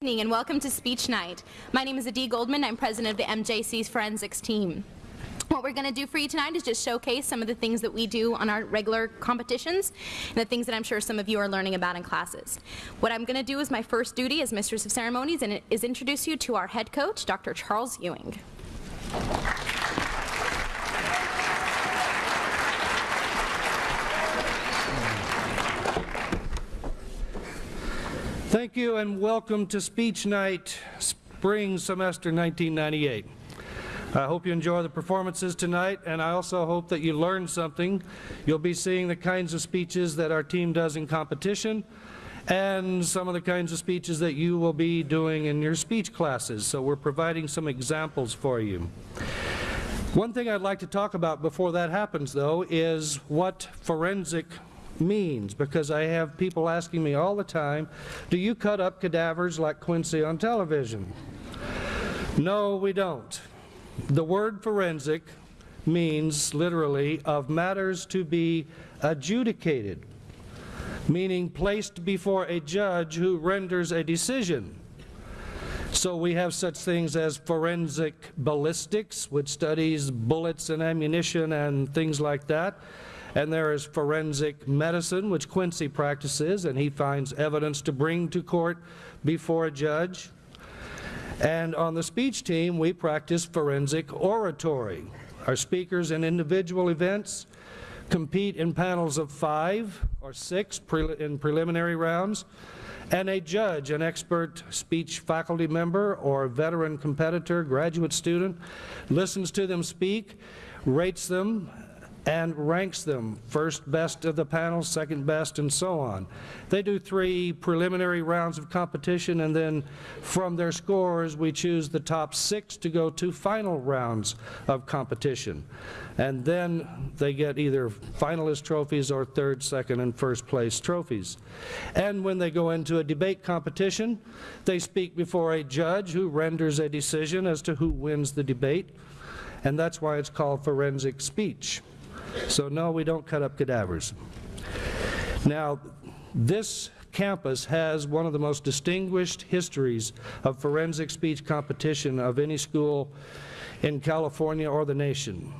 evening and welcome to Speech Night. My name is Adi Goldman. I'm president of the MJC's Forensics team. What we're going to do for you tonight is just showcase some of the things that we do on our regular competitions and the things that I'm sure some of you are learning about in classes. What I'm going to do is my first duty as Mistress of Ceremonies and is introduce you to our head coach, Dr. Charles Ewing. Thank you and welcome to Speech Night, Spring Semester 1998. I hope you enjoy the performances tonight and I also hope that you learn something. You'll be seeing the kinds of speeches that our team does in competition and some of the kinds of speeches that you will be doing in your speech classes. So we're providing some examples for you. One thing I'd like to talk about before that happens though is what forensic means because I have people asking me all the time, do you cut up cadavers like Quincy on television? No, we don't. The word forensic means literally of matters to be adjudicated, meaning placed before a judge who renders a decision. So we have such things as forensic ballistics, which studies bullets and ammunition and things like that. And there is forensic medicine, which Quincy practices, and he finds evidence to bring to court before a judge. And on the speech team, we practice forensic oratory. Our speakers in individual events compete in panels of five or six pre in preliminary rounds, and a judge, an expert speech faculty member or veteran competitor, graduate student, listens to them speak, rates them, and ranks them first best of the panel, second best, and so on. They do three preliminary rounds of competition, and then from their scores, we choose the top six to go to final rounds of competition. And then they get either finalist trophies or third, second, and first place trophies. And when they go into a debate competition, they speak before a judge who renders a decision as to who wins the debate. And that's why it's called forensic speech. So no, we don't cut up cadavers. Now, this campus has one of the most distinguished histories of forensic speech competition of any school in California or the nation.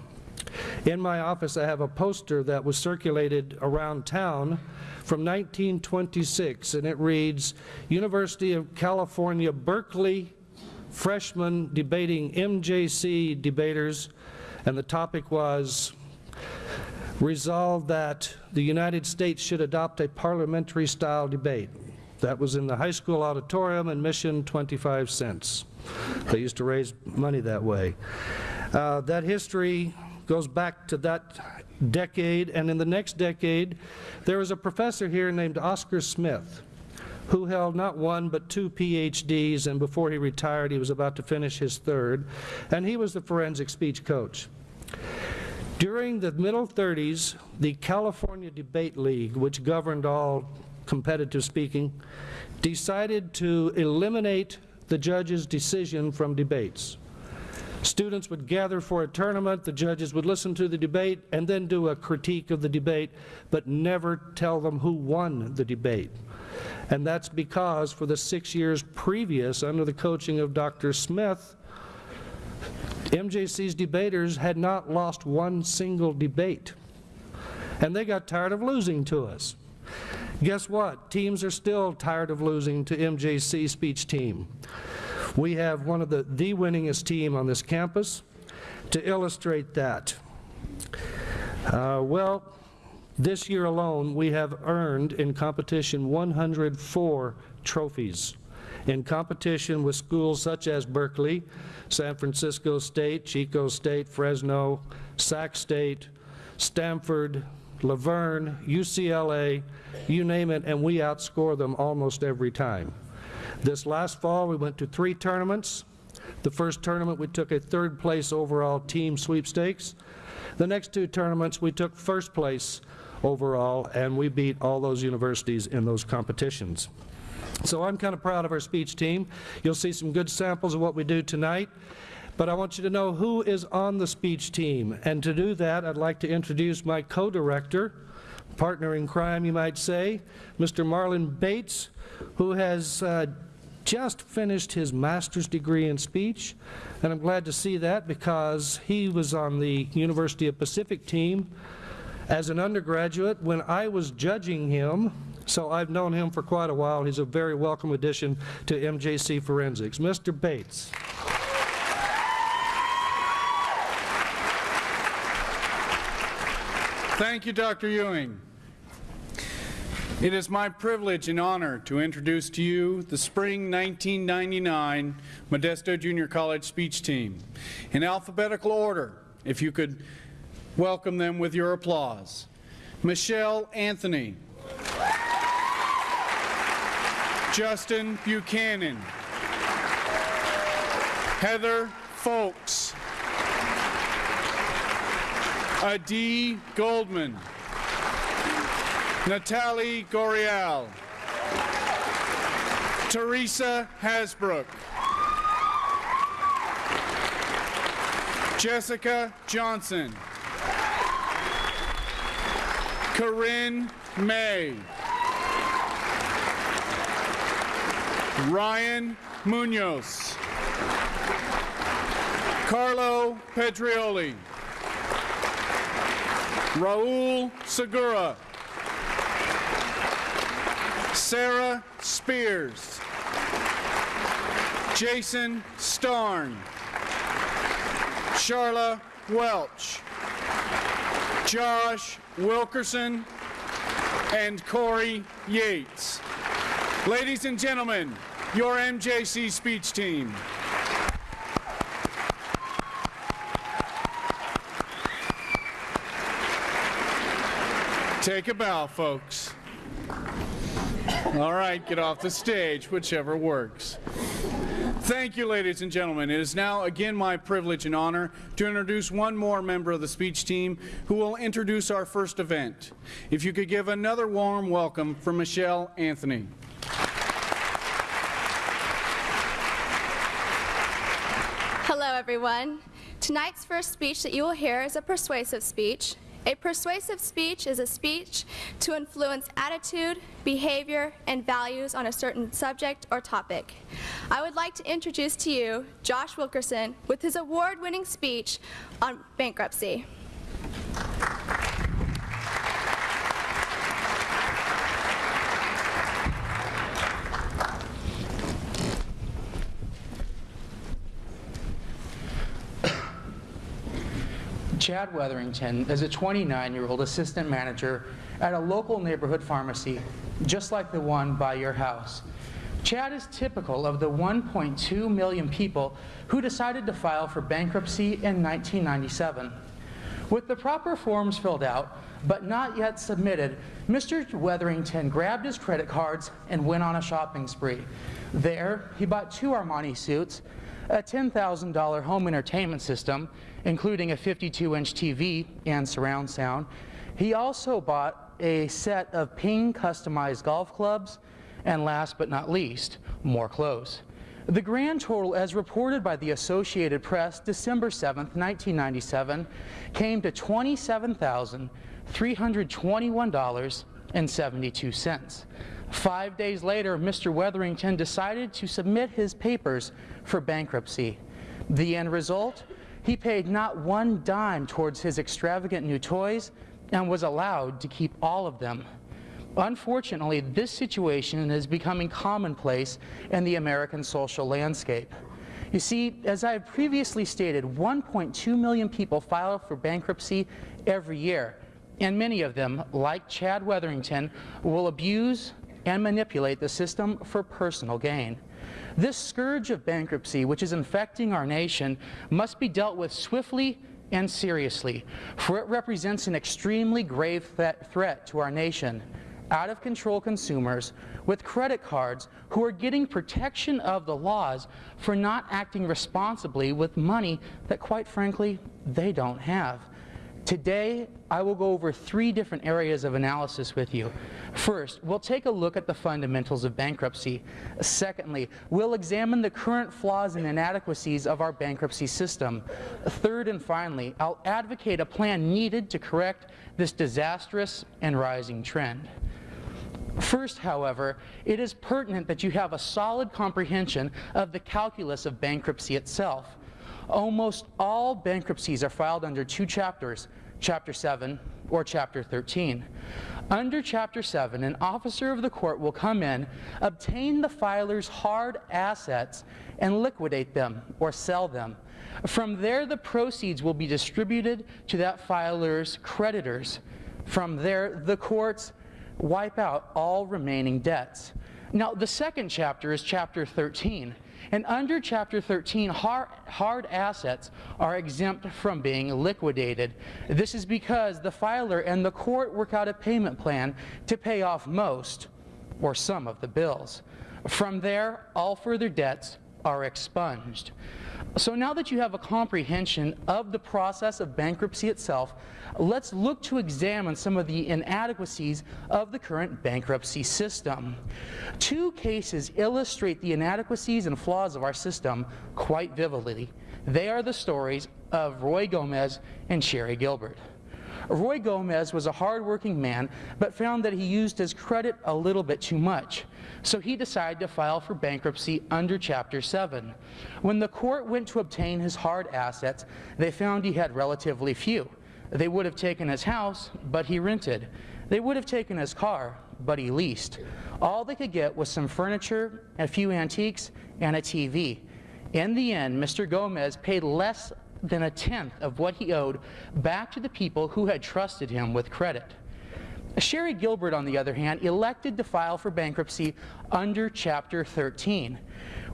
In my office I have a poster that was circulated around town from 1926 and it reads, University of California, Berkeley freshmen debating MJC debaters and the topic was resolved that the United States should adopt a parliamentary style debate. That was in the high school auditorium admission 25 cents. They used to raise money that way. Uh, that history goes back to that decade and in the next decade there was a professor here named Oscar Smith who held not one but two PhDs and before he retired he was about to finish his third and he was the forensic speech coach. During the middle 30s, the California Debate League, which governed all competitive speaking, decided to eliminate the judge's decision from debates. Students would gather for a tournament, the judges would listen to the debate and then do a critique of the debate, but never tell them who won the debate. And that's because for the six years previous, under the coaching of Dr. Smith, MJC's debaters had not lost one single debate. And they got tired of losing to us. Guess what? Teams are still tired of losing to MJC speech team. We have one of the, the winningest team on this campus. To illustrate that, uh, well, this year alone we have earned in competition 104 trophies in competition with schools such as Berkeley, San Francisco State, Chico State, Fresno, Sac State, Stanford, La Verne, UCLA, you name it, and we outscore them almost every time. This last fall we went to three tournaments. The first tournament we took a third place overall team sweepstakes. The next two tournaments we took first place overall and we beat all those universities in those competitions. So I'm kind of proud of our speech team. You'll see some good samples of what we do tonight. But I want you to know who is on the speech team. And to do that, I'd like to introduce my co-director, partner in crime, you might say, Mr. Marlon Bates, who has uh, just finished his master's degree in speech, and I'm glad to see that because he was on the University of Pacific team as an undergraduate when I was judging him, so I've known him for quite a while. He's a very welcome addition to MJC Forensics. Mr. Bates. Thank you, Dr. Ewing. It is my privilege and honor to introduce to you the Spring 1999 Modesto Junior College speech team. In alphabetical order, if you could welcome them with your applause. Michelle Anthony. Justin Buchanan. Heather Folks. Adi Goldman. Natalie Gorial. Teresa Hasbrook. Jessica Johnson. Corinne May. Ryan Munoz. Carlo Pedrioli. Raul Segura. Sarah Spears. Jason Starn. Charla Welch. Josh Wilkerson and Corey Yates. Ladies and gentlemen, your MJC speech team. Take a bow, folks. All right, get off the stage, whichever works. Thank you, ladies and gentlemen. It is now again my privilege and honor to introduce one more member of the speech team who will introduce our first event. If you could give another warm welcome for Michelle Anthony. Hello, everyone. Tonight's first speech that you will hear is a persuasive speech. A persuasive speech is a speech to influence attitude, behavior, and values on a certain subject or topic. I would like to introduce to you Josh Wilkerson with his award-winning speech on bankruptcy. Chad Weatherington is a 29-year-old assistant manager at a local neighborhood pharmacy, just like the one by your house. Chad is typical of the 1.2 million people who decided to file for bankruptcy in 1997. With the proper forms filled out, but not yet submitted, Mr. Weatherington grabbed his credit cards and went on a shopping spree. There, he bought two Armani suits, a $10,000 home entertainment system, including a 52-inch TV and surround sound. He also bought a set of Ping customized golf clubs, and last but not least, more clothes. The grand total, as reported by the Associated Press December 7, 1997, came to $27,321.72. Five days later, Mr. Weatherington decided to submit his papers for bankruptcy. The end result? He paid not one dime towards his extravagant new toys and was allowed to keep all of them. Unfortunately, this situation is becoming commonplace in the American social landscape. You see, as I have previously stated, 1.2 million people file for bankruptcy every year, and many of them, like Chad Weatherington, will abuse and manipulate the system for personal gain. This scourge of bankruptcy, which is infecting our nation, must be dealt with swiftly and seriously, for it represents an extremely grave threat to our nation. Out of control consumers with credit cards who are getting protection of the laws for not acting responsibly with money that, quite frankly, they don't have. Today, I will go over three different areas of analysis with you. First, we'll take a look at the fundamentals of bankruptcy. Secondly, we'll examine the current flaws and inadequacies of our bankruptcy system. Third and finally, I'll advocate a plan needed to correct this disastrous and rising trend. First, however, it is pertinent that you have a solid comprehension of the calculus of bankruptcy itself. Almost all bankruptcies are filed under two chapters, Chapter 7 or Chapter 13. Under Chapter 7, an officer of the court will come in, obtain the filer's hard assets, and liquidate them or sell them. From there, the proceeds will be distributed to that filer's creditors. From there, the courts wipe out all remaining debts. Now, the second chapter is chapter 13. And under chapter 13, hard, hard, assets are exempt from being liquidated. This is because the filer and the court work out a payment plan to pay off most or some of the bills. From there, all further debts are expunged. So now that you have a comprehension of the process of bankruptcy itself, let's look to examine some of the inadequacies of the current bankruptcy system. Two cases illustrate the inadequacies and flaws of our system quite vividly. They are the stories of Roy Gomez and Sherry Gilbert. Roy Gomez was a hardworking man, but found that he used his credit a little bit too much. So he decided to file for bankruptcy under Chapter 7. When the court went to obtain his hard assets, they found he had relatively few. They would have taken his house, but he rented. They would have taken his car, but he leased. All they could get was some furniture, a few antiques, and a TV. In the end, Mr. Gomez paid less than a tenth of what he owed back to the people who had trusted him with credit. Sherry Gilbert, on the other hand, elected to file for bankruptcy under Chapter 13.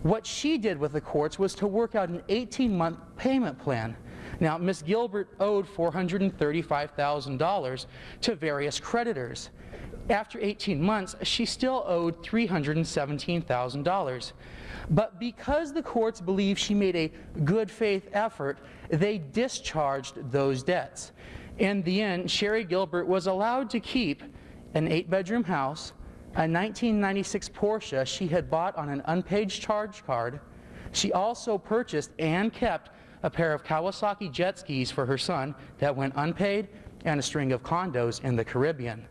What she did with the courts was to work out an 18-month payment plan. Now, Ms. Gilbert owed $435,000 to various creditors. After 18 months, she still owed $317,000. But because the courts believed she made a good faith effort, they discharged those debts. In the end, Sherry Gilbert was allowed to keep an eight bedroom house, a 1996 Porsche she had bought on an unpaid charge card. She also purchased and kept a pair of Kawasaki jet skis for her son that went unpaid and a string of condos in the Caribbean.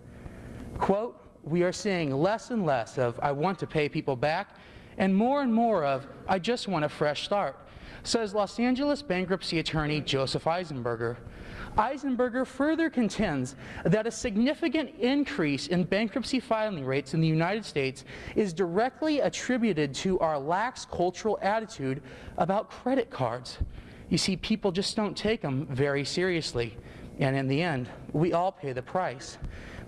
Quote, we are seeing less and less of I want to pay people back and more and more of I just want a fresh start, says Los Angeles bankruptcy attorney Joseph Eisenberger. Eisenberger further contends that a significant increase in bankruptcy filing rates in the United States is directly attributed to our lax cultural attitude about credit cards. You see, people just don't take them very seriously. And in the end, we all pay the price.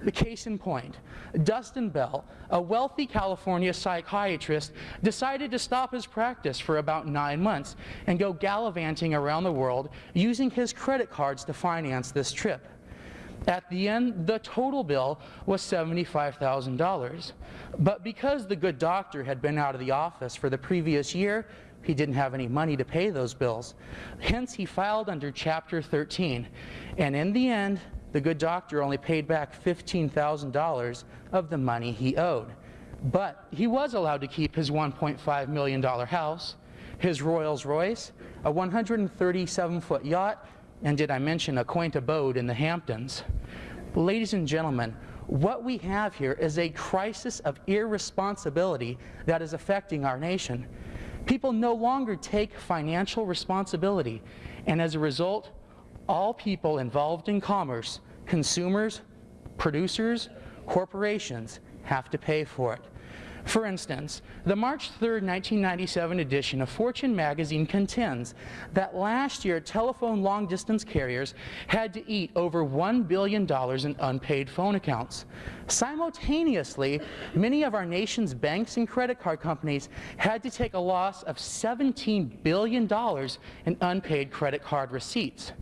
The case in point, Dustin Bell, a wealthy California psychiatrist, decided to stop his practice for about nine months and go gallivanting around the world using his credit cards to finance this trip. At the end, the total bill was $75,000. But because the good doctor had been out of the office for the previous year, he didn't have any money to pay those bills. Hence, he filed under Chapter 13. And in the end, the good doctor only paid back $15,000 of the money he owed. But he was allowed to keep his $1.5 million house, his Rolls Royce, a 137-foot yacht, and did I mention a quaint abode in the Hamptons. Ladies and gentlemen, what we have here is a crisis of irresponsibility that is affecting our nation. People no longer take financial responsibility, and as a result, all people involved in commerce, consumers, producers, corporations, have to pay for it. For instance, the March 3, 1997 edition of Fortune magazine contends that last year telephone long distance carriers had to eat over $1 billion in unpaid phone accounts. Simultaneously, many of our nation's banks and credit card companies had to take a loss of $17 billion in unpaid credit card receipts.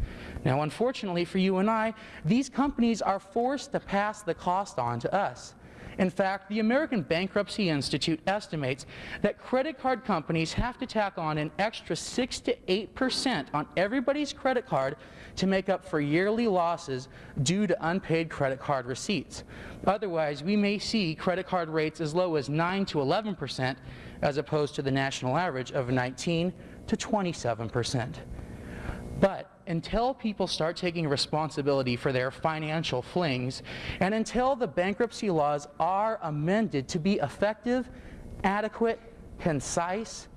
Now, unfortunately for you and I, these companies are forced to pass the cost on to us. In fact, the American Bankruptcy Institute estimates that credit card companies have to tack on an extra 6 to 8 percent on everybody's credit card to make up for yearly losses due to unpaid credit card receipts. Otherwise, we may see credit card rates as low as 9 to 11 percent as opposed to the national average of 19 to 27 percent. But until people start taking responsibility for their financial flings, and until the bankruptcy laws are amended to be effective, adequate, concise,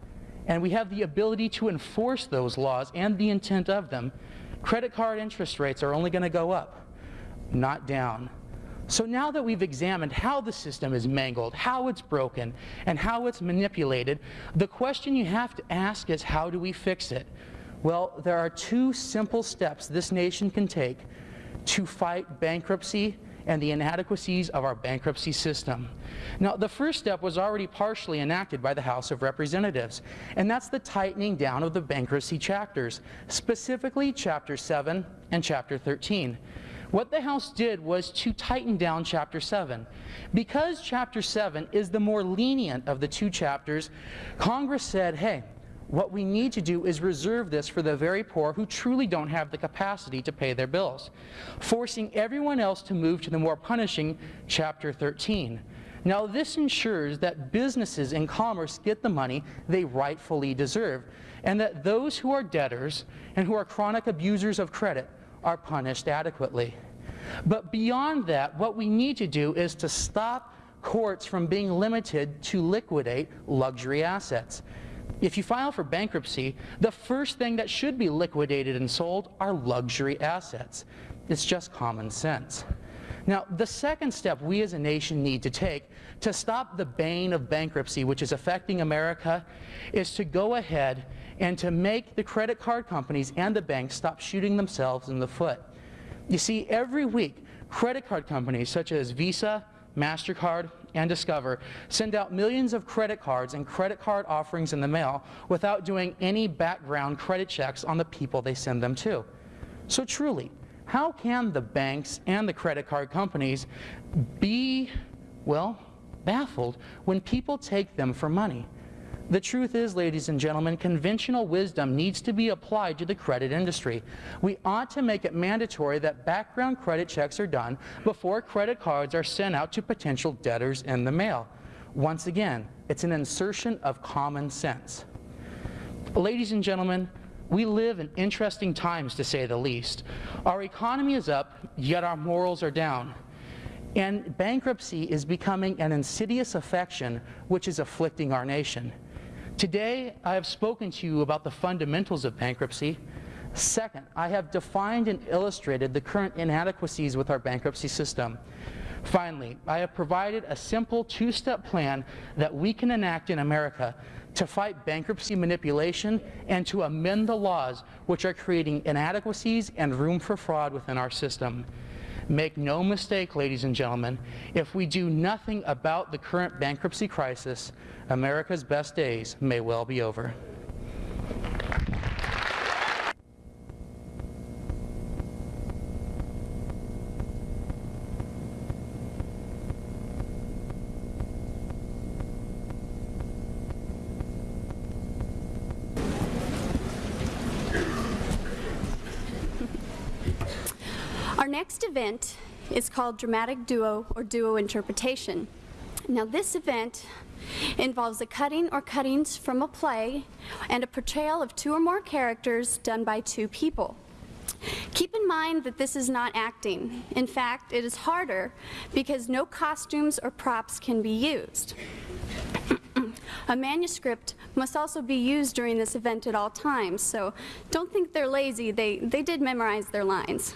and we have the ability to enforce those laws and the intent of them, credit card interest rates are only going to go up, not down. So now that we've examined how the system is mangled, how it's broken, and how it's manipulated, the question you have to ask is how do we fix it? Well, there are two simple steps this nation can take to fight bankruptcy and the inadequacies of our bankruptcy system. Now, the first step was already partially enacted by the House of Representatives, and that's the tightening down of the bankruptcy chapters, specifically Chapter 7 and Chapter 13. What the House did was to tighten down Chapter 7. Because Chapter 7 is the more lenient of the two chapters, Congress said, hey, what we need to do is reserve this for the very poor who truly don't have the capacity to pay their bills, forcing everyone else to move to the more punishing Chapter 13. Now, this ensures that businesses and commerce get the money they rightfully deserve, and that those who are debtors and who are chronic abusers of credit are punished adequately. But beyond that, what we need to do is to stop courts from being limited to liquidate luxury assets. If you file for bankruptcy, the first thing that should be liquidated and sold are luxury assets. It's just common sense. Now, the second step we as a nation need to take to stop the bane of bankruptcy, which is affecting America, is to go ahead and to make the credit card companies and the banks stop shooting themselves in the foot. You see, every week, credit card companies such as Visa, MasterCard, and Discover send out millions of credit cards and credit card offerings in the mail without doing any background credit checks on the people they send them to. So truly, how can the banks and the credit card companies be, well, baffled when people take them for money? The truth is, ladies and gentlemen, conventional wisdom needs to be applied to the credit industry. We ought to make it mandatory that background credit checks are done before credit cards are sent out to potential debtors in the mail. Once again, it's an insertion of common sense. Ladies and gentlemen, we live in interesting times to say the least. Our economy is up, yet our morals are down. And bankruptcy is becoming an insidious affection which is afflicting our nation. Today, I have spoken to you about the fundamentals of bankruptcy. Second, I have defined and illustrated the current inadequacies with our bankruptcy system. Finally, I have provided a simple two-step plan that we can enact in America to fight bankruptcy manipulation and to amend the laws which are creating inadequacies and room for fraud within our system. Make no mistake, ladies and gentlemen, if we do nothing about the current bankruptcy crisis, America's best days may well be over. Next event is called Dramatic Duo or Duo Interpretation. Now, this event involves a cutting or cuttings from a play and a portrayal of two or more characters done by two people. Keep in mind that this is not acting. In fact, it is harder because no costumes or props can be used. a manuscript must also be used during this event at all times, so don't think they're lazy. They, they did memorize their lines.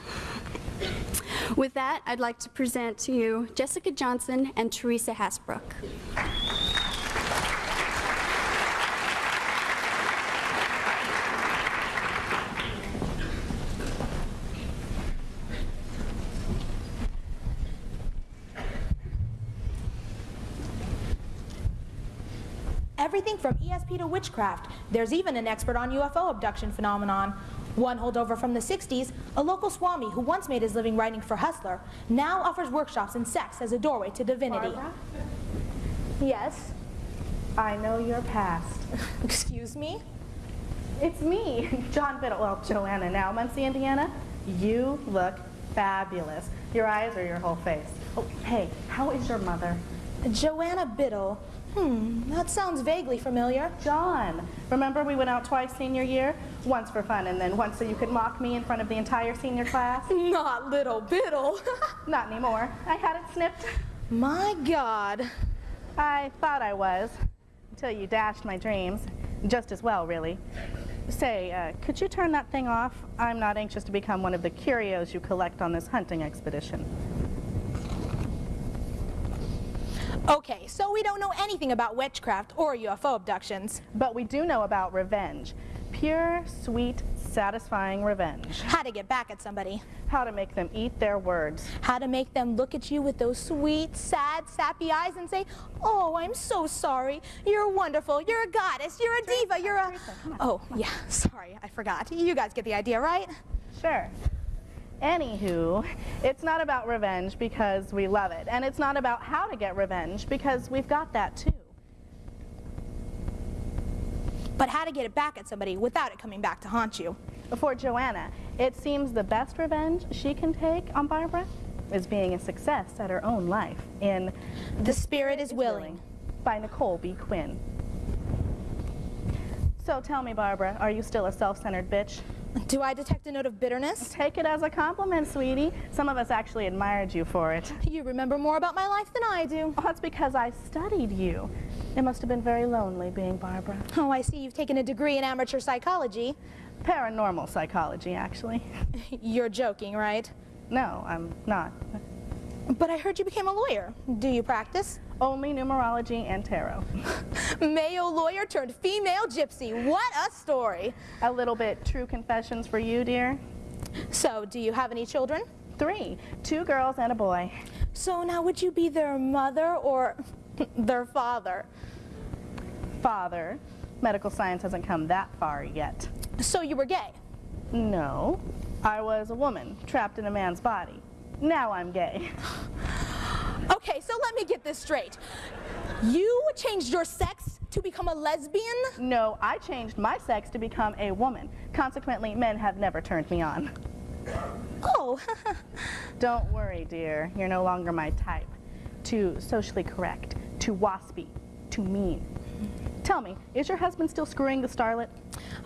With that, I'd like to present to you Jessica Johnson and Teresa Hasbrook. Everything from ESP to witchcraft. There's even an expert on UFO abduction phenomenon. One holdover from the 60s, a local Swami who once made his living writing for Hustler, now offers workshops in sex as a doorway to divinity. Barbara? Yes? I know your past. Excuse me? It's me, John Biddle. Well, Joanna now, Muncie, Indiana. You look fabulous. Your eyes or your whole face. Oh, hey, how is your mother? Joanna Biddle, Hmm, that sounds vaguely familiar. John, remember we went out twice senior year? Once for fun and then once so you could mock me in front of the entire senior class? Not little biddle. Not anymore. I had it snipped. My God. I thought I was, until you dashed my dreams. Just as well, really. Say, uh, could you turn that thing off? I'm not anxious to become one of the curios you collect on this hunting expedition. Okay, so we don't know anything about witchcraft or UFO abductions. But we do know about revenge. Pure, sweet, satisfying revenge. How to get back at somebody. How to make them eat their words. How to make them look at you with those sweet, sad, sappy eyes and say, Oh, I'm so sorry. You're wonderful. You're a goddess. You're a diva. You're a. Teresa. Oh, yeah, sorry. I forgot. You guys get the idea, right? Sure. Anywho, it's not about revenge because we love it. And it's not about how to get revenge because we've got that too. But how to get it back at somebody without it coming back to haunt you. For Joanna, it seems the best revenge she can take on Barbara is being a success at her own life in The spirit is willing. by Nicole B. Quinn. So tell me, Barbara, are you still a self-centered bitch? Do I detect a note of bitterness? Take it as a compliment, sweetie. Some of us actually admired you for it. You remember more about my life than I do. Well, that's because I studied you. It must have been very lonely being Barbara. Oh, I see you've taken a degree in amateur psychology. Paranormal psychology, actually. You're joking, right? No, I'm not. But I heard you became a lawyer. Do you practice? Only numerology and tarot. Male lawyer turned female gypsy. What a story. A little bit true confessions for you, dear. So, do you have any children? Three, two girls and a boy. So now would you be their mother or their father? Father, medical science hasn't come that far yet. So you were gay? No, I was a woman trapped in a man's body. Now I'm gay. Okay, so let me get this straight. You changed your sex to become a lesbian? No, I changed my sex to become a woman. Consequently, men have never turned me on. Oh, Don't worry, dear. You're no longer my type. Too socially correct, too waspy, too mean. Tell me, is your husband still screwing the starlet?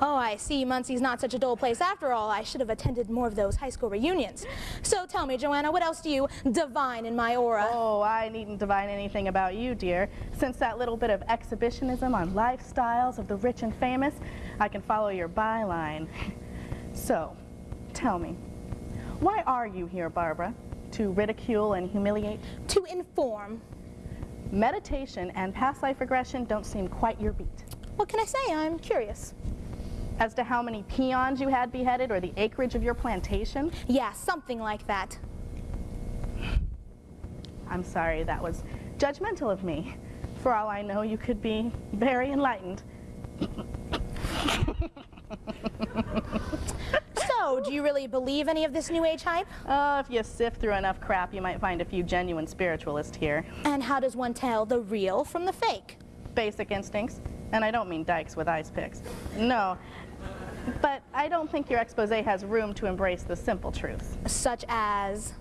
oh, I see. Muncie's not such a dull place after all. I should have attended more of those high school reunions. So tell me, Joanna, what else do you divine in my aura? Oh, I needn't divine anything about you, dear. Since that little bit of exhibitionism on lifestyles of the rich and famous, I can follow your byline. So, tell me, why are you here, Barbara? To ridicule and humiliate? To inform. Meditation and past life regression don't seem quite your beat. What can I say? I'm curious. As to how many peons you had beheaded or the acreage of your plantation? Yeah, something like that. I'm sorry, that was judgmental of me. For all I know, you could be very enlightened. So, do you really believe any of this New Age hype? Oh, if you sift through enough crap, you might find a few genuine spiritualists here. And how does one tell the real from the fake? Basic instincts. And I don't mean dykes with ice picks. No. But I don't think your expose has room to embrace the simple truths. Such as.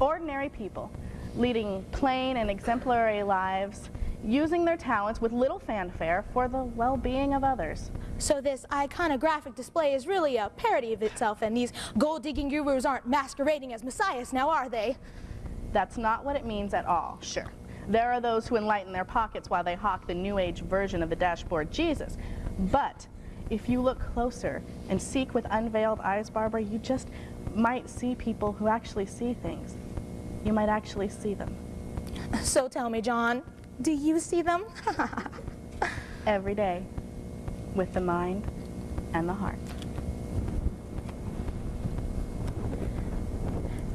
Ordinary people, leading plain and exemplary lives, using their talents with little fanfare for the well-being of others. So, this iconographic display is really a parody of itself, and these gold digging gurus aren't masquerading as messiahs now, are they? That's not what it means at all, sure. There are those who enlighten their pockets while they hawk the New Age version of the dashboard Jesus. But if you look closer and seek with unveiled eyes, Barbara, you just might see people who actually see things. You might actually see them So, tell me, John, do you see them? every day with the mind and the heart.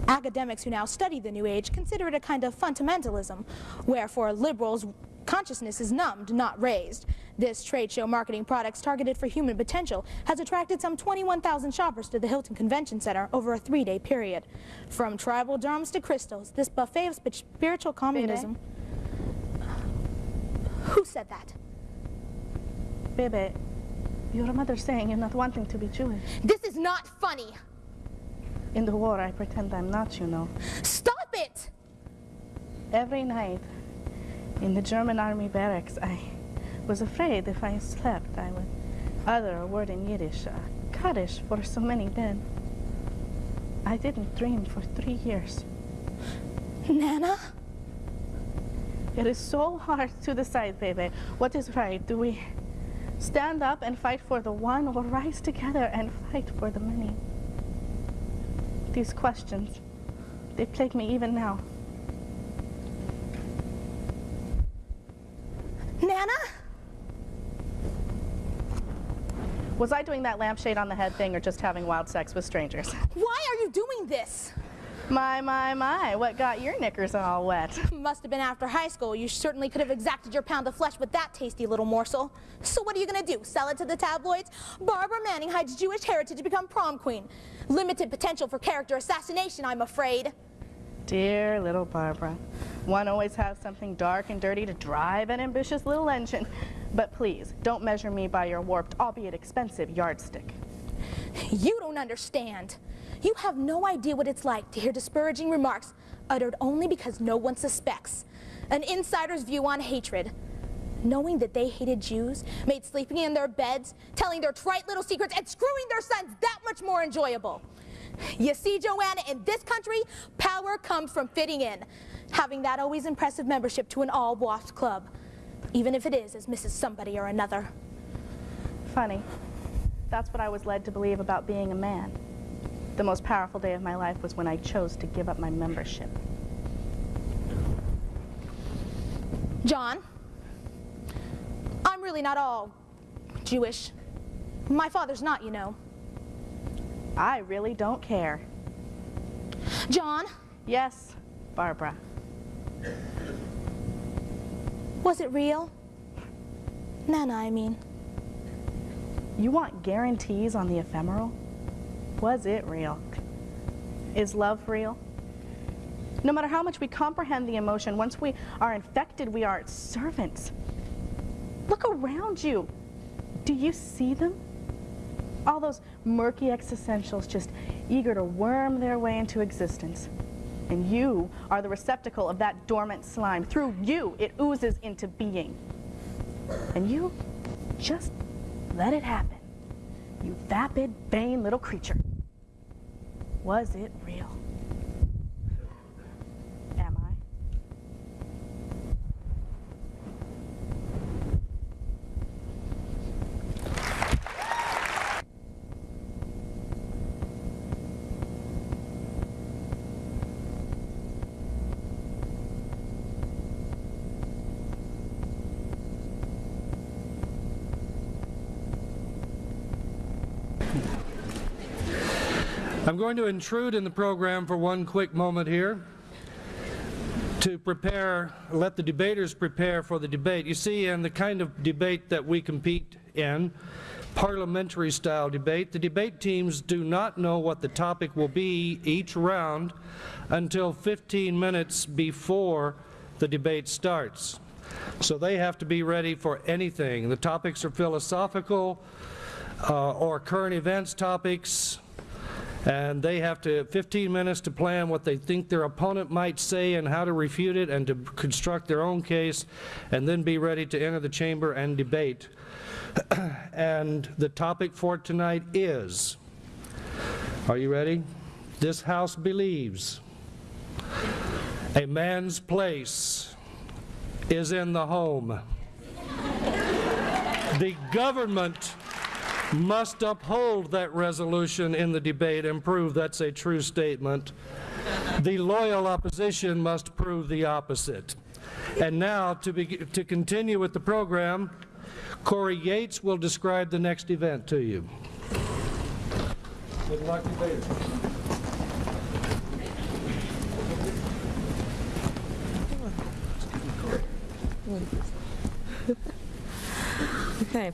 Academics who now study the New Age consider it a kind of fundamentalism, where for liberals, consciousness is numbed, not raised. This trade show marketing products targeted for human potential has attracted some 21,000 shoppers to the Hilton Convention Center over a three-day period. From tribal drums to crystals, this buffet of spiritual communism... Who said that? Bebe, your mother's saying you're not wanting to be Jewish. This is not funny. In the war, I pretend I'm not, you know. Stop it! Every night, In the German army barracks, I was afraid if I slept, I would utter a word in Yiddish, uh, Kaddish for so many dead. I didn't dream for three years. Nana? It is so hard to decide, baby. What is right? Do we stand up and fight for the one or rise together and fight for the many? These questions, they plague me even now. Nana? Was I doing that lampshade on the head thing or just having wild sex with strangers? Why are you doing this? My, my, my, what got your knickers all wet? Must have been after high school. You certainly could have exacted your pound of flesh with that tasty little morsel. So what are you gonna do? Sell it to the tabloids? Barbara Manning hides Jewish heritage to become prom queen. Limited potential for character assassination, I'm afraid. Dear little Barbara. One always has something dark and dirty to drive an ambitious little engine. But please, don't measure me by your warped, albeit expensive, yardstick. You don't understand. You have no idea what it's like to hear disparaging remarks uttered only because no one suspects. An insider's view on hatred. Knowing that they hated Jews made sleeping in their beds, telling their trite little secrets, and screwing their sons that much more enjoyable. You see, Joanna, in this country, power comes from fitting in. Having that always impressive membership to an all-WASP club. Even if it is as Mrs. Somebody or another. Funny. That's what I was led to believe about being a man. The most powerful day of my life was when I chose to give up my membership. John, I'm really not all Jewish. My father's not, you know. I really don't care. John, Yes, Barbara. was it real? Nana, I mean. You want guarantees on the ephemeral? Was it real? Is love real? No matter how much we comprehend the emotion, once we are infected, we are its servants. Look around you. Do you see them? All those murky existentials just eager to worm their way into existence. And you are the receptacle of that dormant slime. Through you, it oozes into being. And you just let it happen. You vapid, vain little creature. Was it real? Am I? I'm going to intrude in the program for one quick moment here to prepare, let the debaters prepare for the debate. You see, in the kind of debate that we compete in, parliamentary style debate, the debate teams do not know what the topic will be each round until 15 minutes before the debate starts. So they have to be ready for anything. The topics are philosophical uh, or current events topics, and they have to 15 minutes to plan what they think their opponent might say and how to refute it and to construct their own case and then be ready to enter the chamber and debate. and the topic for tonight is, are you ready? This House believes a man's place is in the home. The government must uphold that resolution in the debate and prove that's a true statement. The loyal opposition must prove the opposite. And now, to, be, to continue with the program, Corey Yates will describe the next event to you. Good luck. Okay.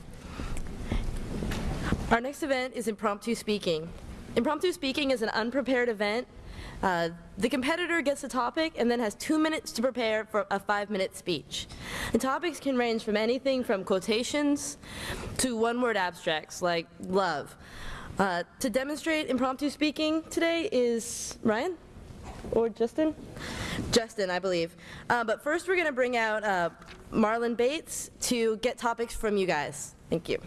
Our next event is impromptu speaking. Impromptu speaking is an unprepared event. Uh, the competitor gets a topic and then has two minutes to prepare for a five-minute speech. And topics can range from anything from quotations to one-word abstracts like love. Uh, to demonstrate impromptu speaking today is Ryan or Justin. Justin, I believe. Uh, But first, we're going to bring out uh, Marlon Bates to get topics from you guys. Thank you.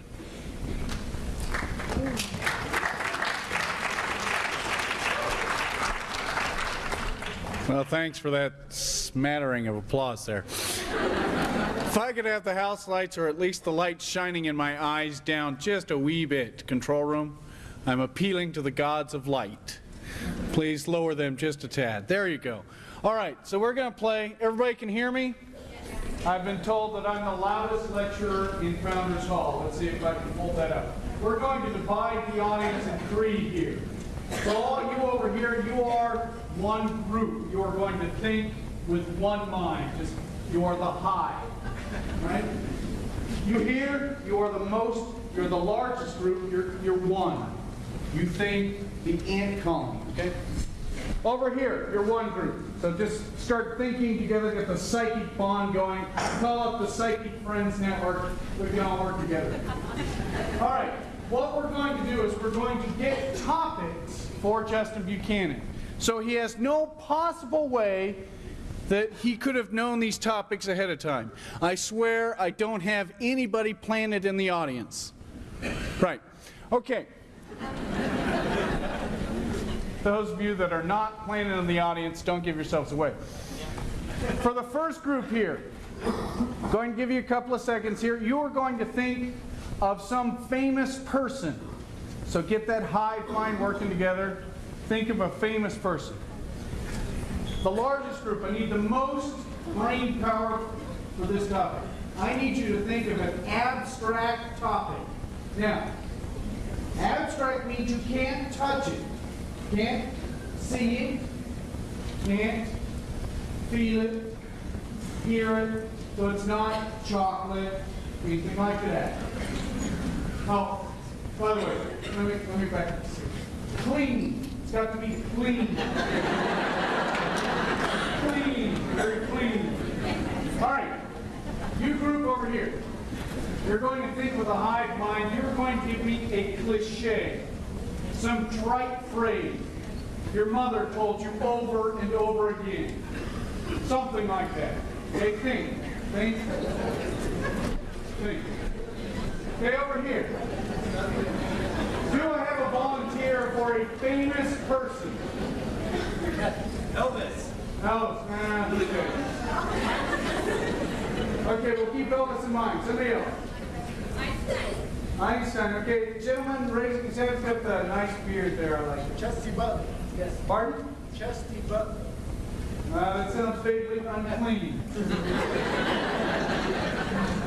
Well, thanks for that smattering of applause there. If I could have the house lights or at least the lights shining in my eyes down just a wee bit, control room, I'm appealing to the gods of light. Please lower them just a tad. There you go. All right, so we're going to play. Everybody can hear me? I've been told that I'm the loudest lecturer in Founders Hall. Let's see if I can pull that up. We're going to divide the audience in three here. So all you over here, you are one group. You are going to think with one mind. Just you are the high, right? You here, you are the most, you're the largest group. You're you're one. You think the ant colony, okay? Over here, you're one group. So just start thinking together, get the psychic bond going. Call up the Psychic Friends Network. We can all work together. All right, what we're going to do is we're going to get topics for Justin Buchanan. So he has no possible way that he could have known these topics ahead of time. I swear I don't have anybody planted in the audience. Right. Okay. Those of you that are not planted in the audience, don't give yourselves away. For the first group here, I'm going to give you a couple of seconds here. You are going to think of some famous person. So get that high mind working together. Think of a famous person. The largest group, I need the most brain power for this topic. I need you to think of an abstract topic. Now, abstract means you can't touch it. Can't see it, can't feel it, hear it, so it's not chocolate, anything like that. Oh, by the way, let me, let me back this. Clean, it's got to be clean. clean, very clean. All right, you group over here. You're going to think with a hive mind, you're going to give me a cliche some trite phrase your mother told you over and over again. Something like that. Okay, think. Think. Think. Okay, over here. Do I have a volunteer for a famous person? Elvis. Elvis. Nah, he's good. Okay, we'll keep Elvis in mind. Somebody else. Einstein. Einstein, Okay, gentlemen, raising his hands, got the nice beard there. I like it. Chesty Puller. Yes. Pardon? Chesty Puller. Uh, that sounds vaguely unclean.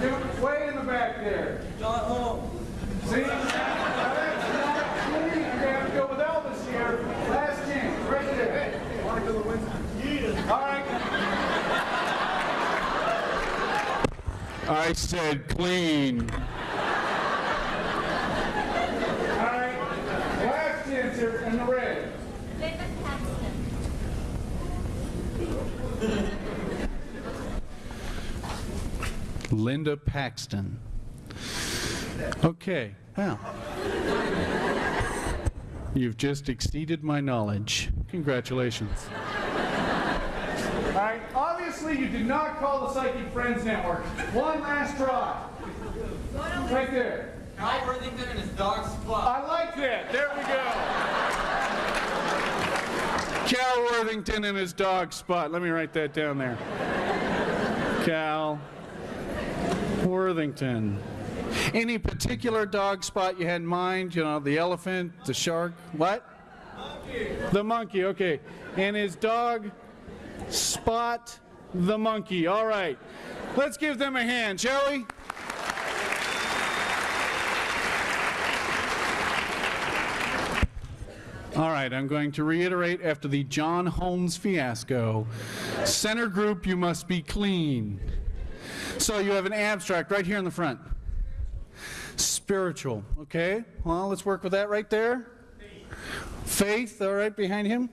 Dude, way in the back there. John Holmes. See? That's not clean. You're gonna have to go with Elvis here. Last chance, right there. Monica Lewinsky. All right. I said clean. All right. Last chance here in the red. Linda Paxton. Okay, well. You've just exceeded my knowledge. Congratulations. All right, obviously you did not call the Psychic Friends Network. One last try. Right there. Guy Worthington and his dog Spot. I like that. There we go. Cal Worthington and his dog Spot. Let me write that down there. Cal Worthington. Any particular dog spot you had in mind? You know, the elephant, the shark, what? Monkey. The monkey, okay. And his dog Spot the monkey. All right. Let's give them a hand, shall we? All right, I'm going to reiterate after the John Holmes fiasco. Center group, you must be clean. So you have an abstract right here in the front. Spiritual, okay? Well, let's work with that right there. Faith, all right, behind him.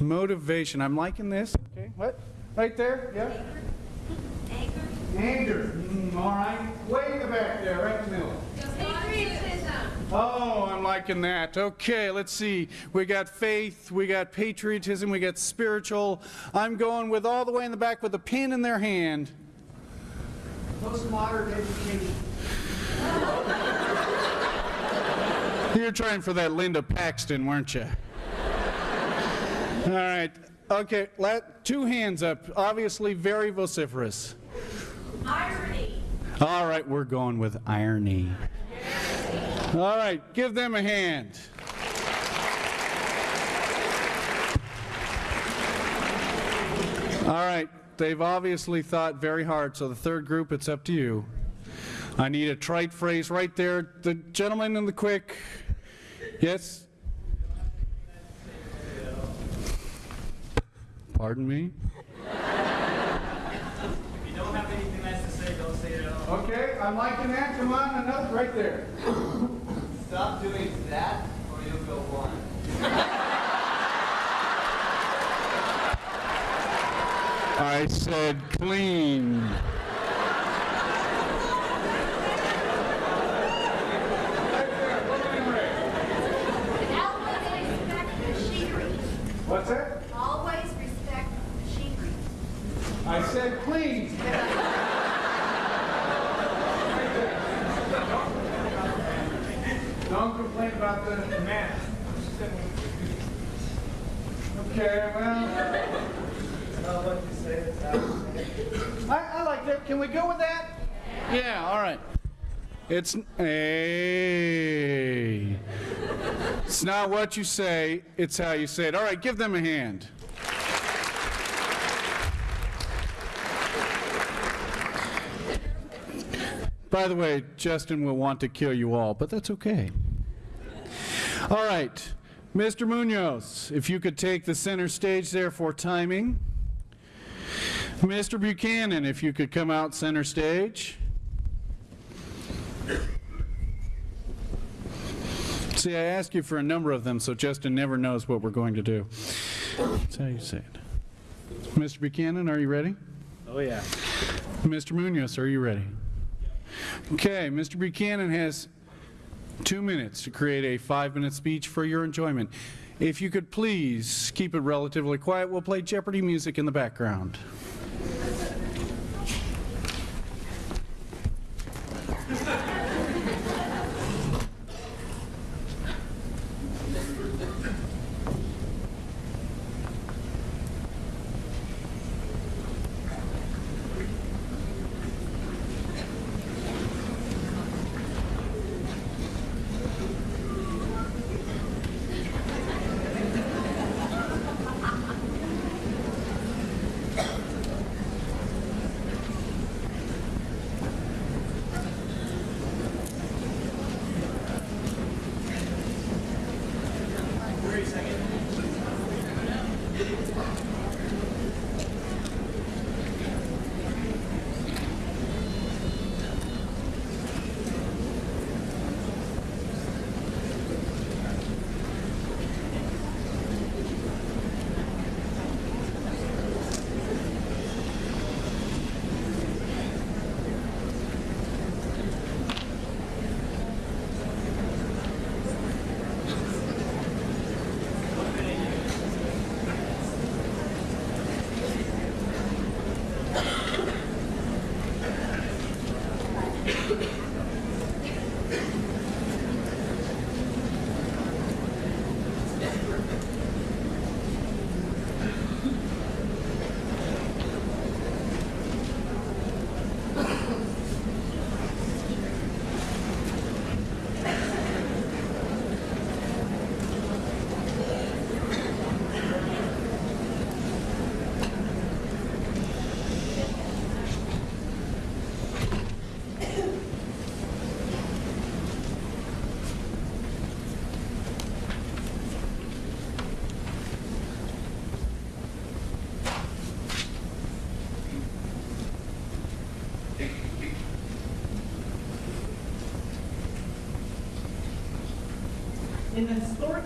Motivation, I'm liking this. Okay, what? Right there, yeah? Anger. Anger, Mm, all right. Way in the back there, right in the middle. Patriotism. Oh, I'm liking that. Okay, let's see. We got faith, we got patriotism, we got spiritual. I'm going with all the way in the back with a pen in their hand. Postmodern education. You're trying for that Linda Paxton, weren't you? All right. Okay, let, two hands up. Obviously very vociferous. Irony. All right, we're going with irony. All right, give them a hand. All right, they've obviously thought very hard, so the third group, it's up to you. I need a trite phrase right there. The gentleman in the quick. Yes? Pardon me? If you don't have anything nice to say, don't say it at all. Okay, I'm like liking that. Come on, another right there. Stop doing that, or you'll go blind. I said clean. Always respect machinery. What's that? Always respect machinery. I said clean. Don't complain about the man. Okay, well, I, I like that. Can we go with that? Yeah, all right. It's a. It's not what you say, it's how you say it. All right, give them a hand. By the way, Justin will want to kill you all, but that's okay. All right, Mr. Munoz, if you could take the center stage there for timing. Mr. Buchanan, if you could come out center stage. See, I ask you for a number of them, so Justin never knows what we're going to do. That's how you say it. Mr. Buchanan, are you ready? Oh, yeah. Mr. Munoz, are you ready? Okay, Mr. Buchanan has two minutes to create a five-minute speech for your enjoyment. If you could please keep it relatively quiet, we'll play Jeopardy music in the background. In the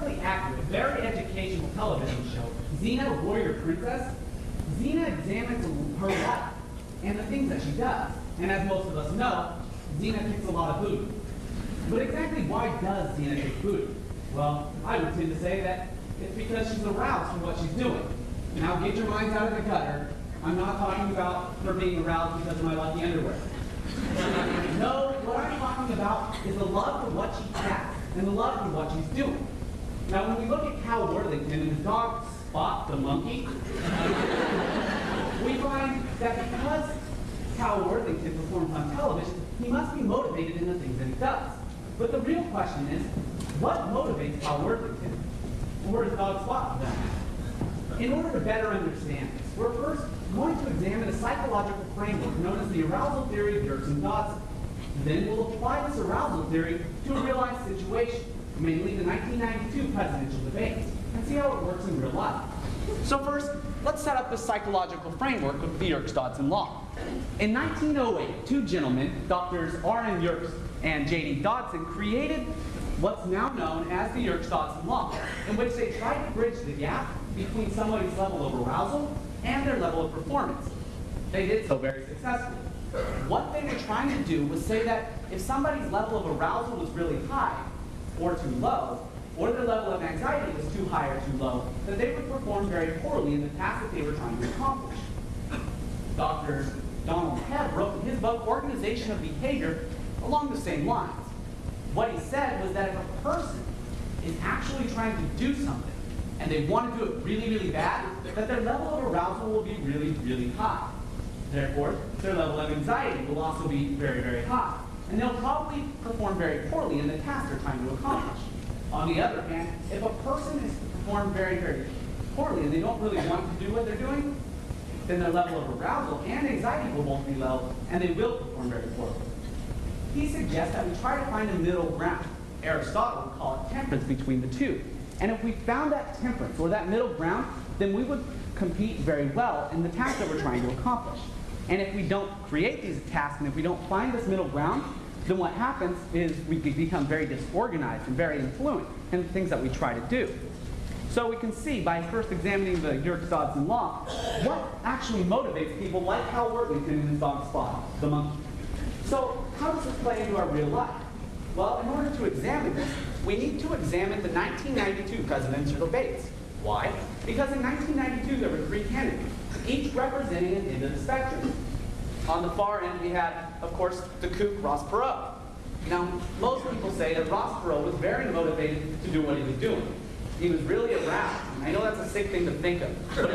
historically accurate, very educational television show, Xena Warrior Princess, Xena examines her life and the things that she does. And as most of us know, Xena kicks a lot of booty. But exactly why does Xena take booty? Well, I would tend to say that it's because she's aroused from what she's doing. Now get your minds out of the gutter. I'm not talking about her being aroused because of my lucky underwear. no, what I'm talking about is the love for what she has and the love for what she's doing. Now, when we look at Cal Worthington and his dog Spot the monkey, we find that because Cal Worthington performs on television, he must be motivated in the things that he does. But the real question is, what motivates Cal Worthington? Or his dog that matter? In order to better understand this, we're first going to examine a psychological framework known as the arousal theory of Yerkes and Dodson. Then we'll apply this arousal theory to a real-life situation, mainly the 1992 presidential debates, and see how it works in real life. So first, let's set up the psychological framework of the Yerkes-Dodson law. In 1908, two gentlemen, Drs. R.N. Yerkes and J.D. Dodson, created what's now known as the Yerkes-Dodson law, in which they tried to bridge the gap between somebody's level of arousal and their level of performance. They did so very successfully. What they were trying to do was say that if somebody's level of arousal was really high or too low, or their level of anxiety was too high or too low, that they would perform very poorly in the task that they were trying to accomplish. Dr. Donald Hebb wrote in his book, Organization of Behavior, along the same lines. What he said was that if a person is actually trying to do something, and they want to do it really, really bad, that their level of arousal will be really, really high. Therefore, their level of anxiety will also be very, very high. And they'll probably perform very poorly in the task they're trying to accomplish. On the other hand, if a person is performed very, very poorly and they don't really want to do what they're doing, then their level of arousal and anxiety will both be low, and they will perform very poorly. He suggests that we try to find a middle ground. Aristotle would call it temperance between the two. And if we found that temperance, or that middle ground, then we would compete very well in the task that we're trying to accomplish. And if we don't create these tasks, and if we don't find this middle ground, then what happens is we become very disorganized and very influent in the things that we try to do. So we can see by first examining the Yerkes-Dodson law, what actually motivates people like Cal Worthington and his dog Spot, the monkey. So how does this play into our real life? Well, in order to examine this, we need to examine the 1992 presidential debates. Why? Because in 1992 there were three candidates, each representing an end of the spectrum. On the far end, we had, of course, the kook Ross Perot. Now, most people say that Ross Perot was very motivated to do what he was doing. He was really aroused. I know that's a sick thing to think of, but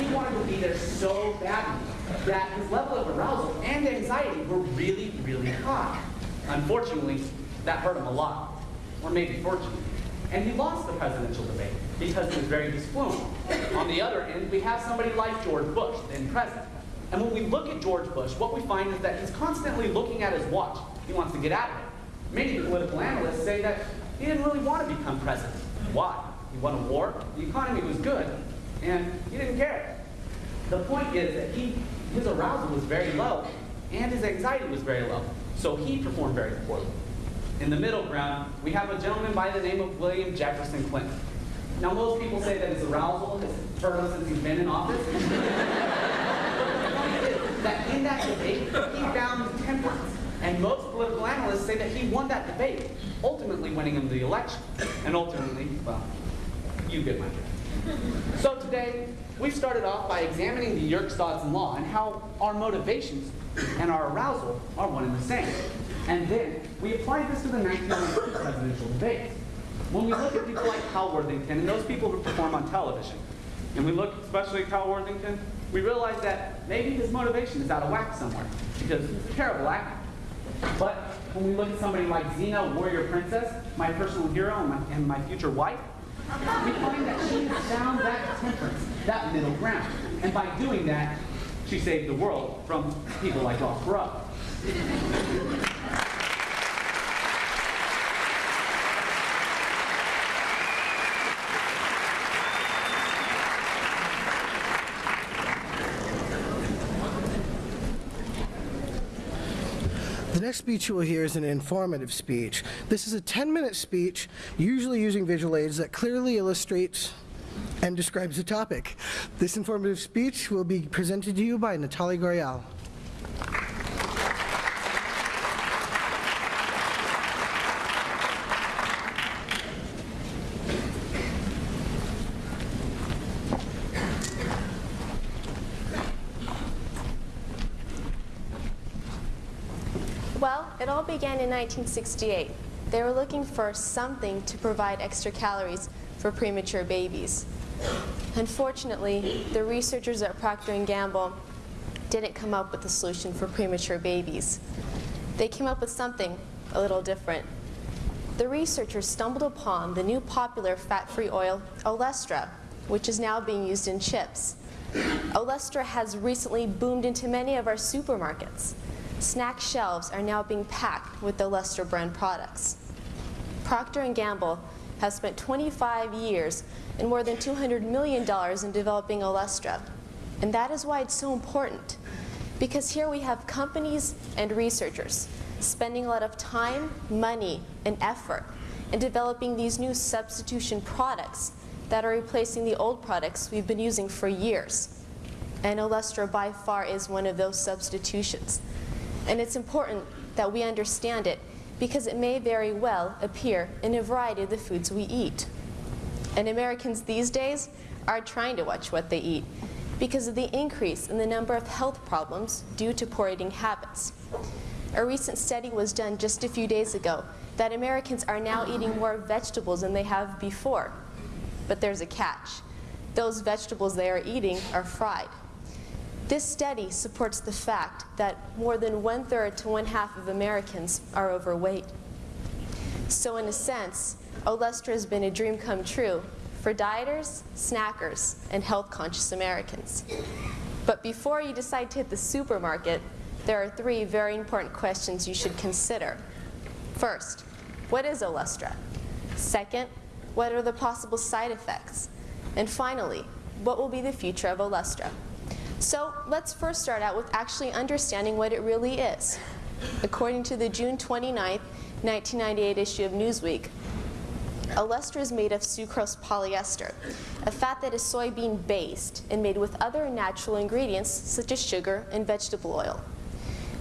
he wanted to be there so badly that his level of arousal and anxiety were really, really high. Unfortunately, that hurt him a lot, or maybe fortunately. And he lost the presidential debate because he was very disfluent. On the other end, we have somebody like George Bush, then president. And when we look at George Bush, what we find is that he's constantly looking at his watch. He wants to get out of it. Many political analysts say that he didn't really want to become president. Why? He won a war, the economy was good, and he didn't care. The point is that he, his arousal was very low, and his anxiety was very low. So he performed very poorly. In the middle ground, we have a gentleman by the name of William Jefferson Clinton. Now, most people say that his arousal has him since he's been in office. but the point is that in that debate, he found temperance. And most political analysts say that he won that debate, ultimately winning him the election. And ultimately, well, you get my drift. So today, we've started off by examining the Yerkes-Dodson law and how our motivations and our arousal are one and the same. And then we applied this to the 1992 presidential debate. When we look at people like Cal Worthington and those people who perform on television, and we look especially at Cal Worthington, we realize that maybe his motivation is out of whack somewhere because he's a terrible actor. But when we look at somebody like Xena, Warrior Princess, my personal hero and my, and my future wife, we find that she found that temperance, that middle ground. And by doing that, she saved the world from people like Ross Perot. The next speech you will hear is an informative speech. This is a 10-minute speech, usually using visual aids that clearly illustrates and describes the topic. This informative speech will be presented to you by Natalie Gorial. Well, it all began in 1968. They were looking for something to provide extra calories for premature babies. Unfortunately, the researchers at Procter & Gamble didn't come up with a solution for premature babies. They came up with something a little different. The researchers stumbled upon the new popular fat-free oil, Olestra, which is now being used in chips. Olestra has recently boomed into many of our supermarkets. Snack shelves are now being packed with Olestra brand products. Procter & Gamble has spent 25 years and more than $200 million in developing Olestra. And that is why it's so important. Because here we have companies and researchers spending a lot of time, money, and effort in developing these new substitution products that are replacing the old products we've been using for years. And Olestra by far is one of those substitutions. And it's important that we understand it because it may very well appear in a variety of the foods we eat. And Americans these days are trying to watch what they eat because of the increase in the number of health problems due to poor eating habits. A recent study was done just a few days ago that Americans are now eating more vegetables than they have before. But there's a catch. Those vegetables they are eating are fried. This study supports the fact that more than one-third to one-half of Americans are overweight. So in a sense, Olestra has been a dream come true for dieters, snackers, and health-conscious Americans. But before you decide to hit the supermarket, there are three very important questions you should consider. First, what is Olestra? Second, what are the possible side effects? And finally, what will be the future of Olestra? So let's first start out with actually understanding what it really is. According to the June 29, 1998 issue of Newsweek, Olestra is made of sucrose polyester, a fat that is soybean-based and made with other natural ingredients such as sugar and vegetable oil.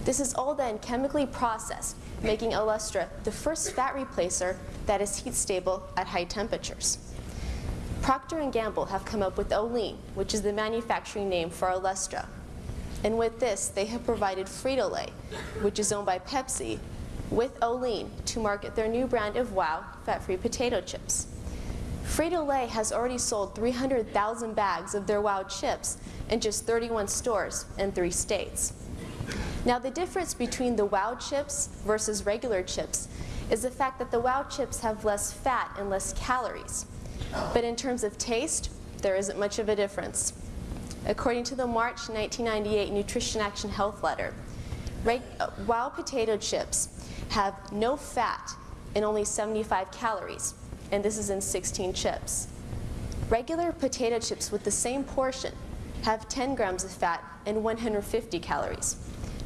This is all then chemically processed, making Olestra the first fat replacer that is heat stable at high temperatures. Procter & Gamble have come up with Olean, which is the manufacturing name for Olestra. And with this, they have provided Frito-Lay, which is owned by Pepsi, with Olean to market their new brand of WOW fat-free potato chips. Frito-Lay has already sold 300,000 bags of their WOW chips in just 31 stores in three states. Now the difference between the WOW chips versus regular chips is the fact that the WOW chips have less fat and less calories. But in terms of taste, there isn't much of a difference. According to the March 1998 Nutrition Action Health Letter, uh, WOW potato chips have no fat and only 75 calories, and this is in 16 chips. Regular potato chips with the same portion have 10 grams of fat and 150 calories.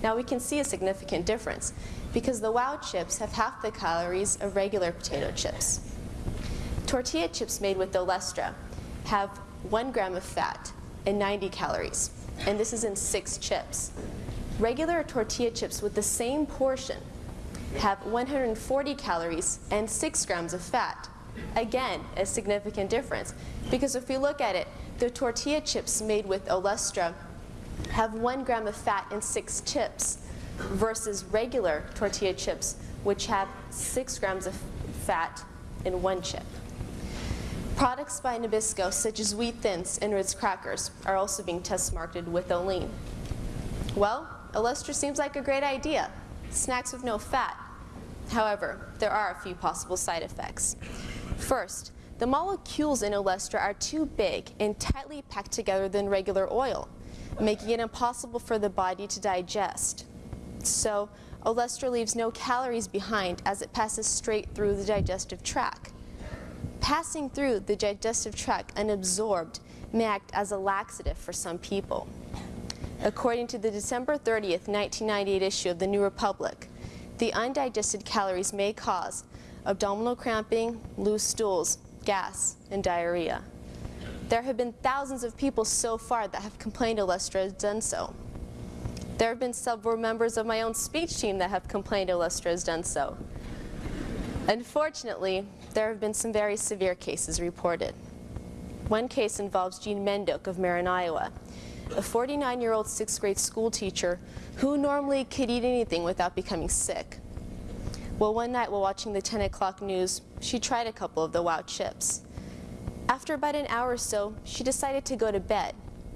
Now we can see a significant difference because the WOW chips have half the calories of regular potato chips. Tortilla chips made with Olestra have one gram of fat and 90 calories, and this is in six chips. Regular tortilla chips with the same portion have 140 calories and 6 grams of fat. Again, a significant difference. Because if we look at it, the tortilla chips made with Olestra have 1 gram of fat and 6 chips versus regular tortilla chips, which have 6 grams of fat in one chip. Products by Nabisco, such as Wheat Thins and Ritz crackers, are also being test marketed with Olean. Well, Olestra seems like a great idea. Snacks with no fat. However, there are a few possible side effects. First, the molecules in Olestra are too big and tightly packed together than regular oil, making it impossible for the body to digest. So, Olestra leaves no calories behind as it passes straight through the digestive tract. Passing through the digestive tract unabsorbed may act as a laxative for some people. According to the December 30th, 1998 issue of the New Republic, the undigested calories may cause abdominal cramping, loose stools, gas, and diarrhea. There have been thousands of people so far that have complained Olestra has done so. There have been several members of my own speech team that have complained Olestra has done so. Unfortunately, there have been some very severe cases reported. One case involves Jean Mendock of Marion, Iowa, a 49-year-old sixth grade school teacher who normally could eat anything without becoming sick. Well, one night while watching the 10 o'clock news, she tried a couple of the WOW chips. After about an hour or so, she decided to go to bed,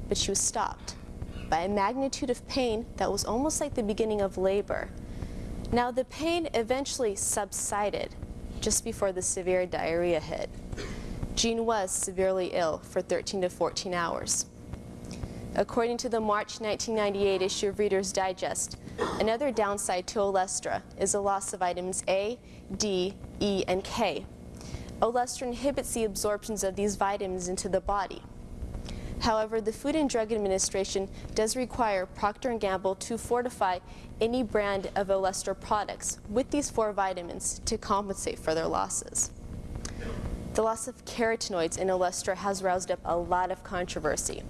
but she was stopped by a magnitude of pain that was almost like the beginning of labor. Now, the pain eventually subsided just before the severe diarrhea hit. Jean was severely ill for 13 to 14 hours. According to the March 1998 issue of Reader's Digest, another downside to Olestra is the loss of vitamins A, D, E, and K. Olestra inhibits the absorptions of these vitamins into the body. However, the Food and Drug Administration does require Procter & Gamble to fortify any brand of Olestra products with these four vitamins to compensate for their losses. The loss of carotenoids in Olestra has roused up a lot of controversy.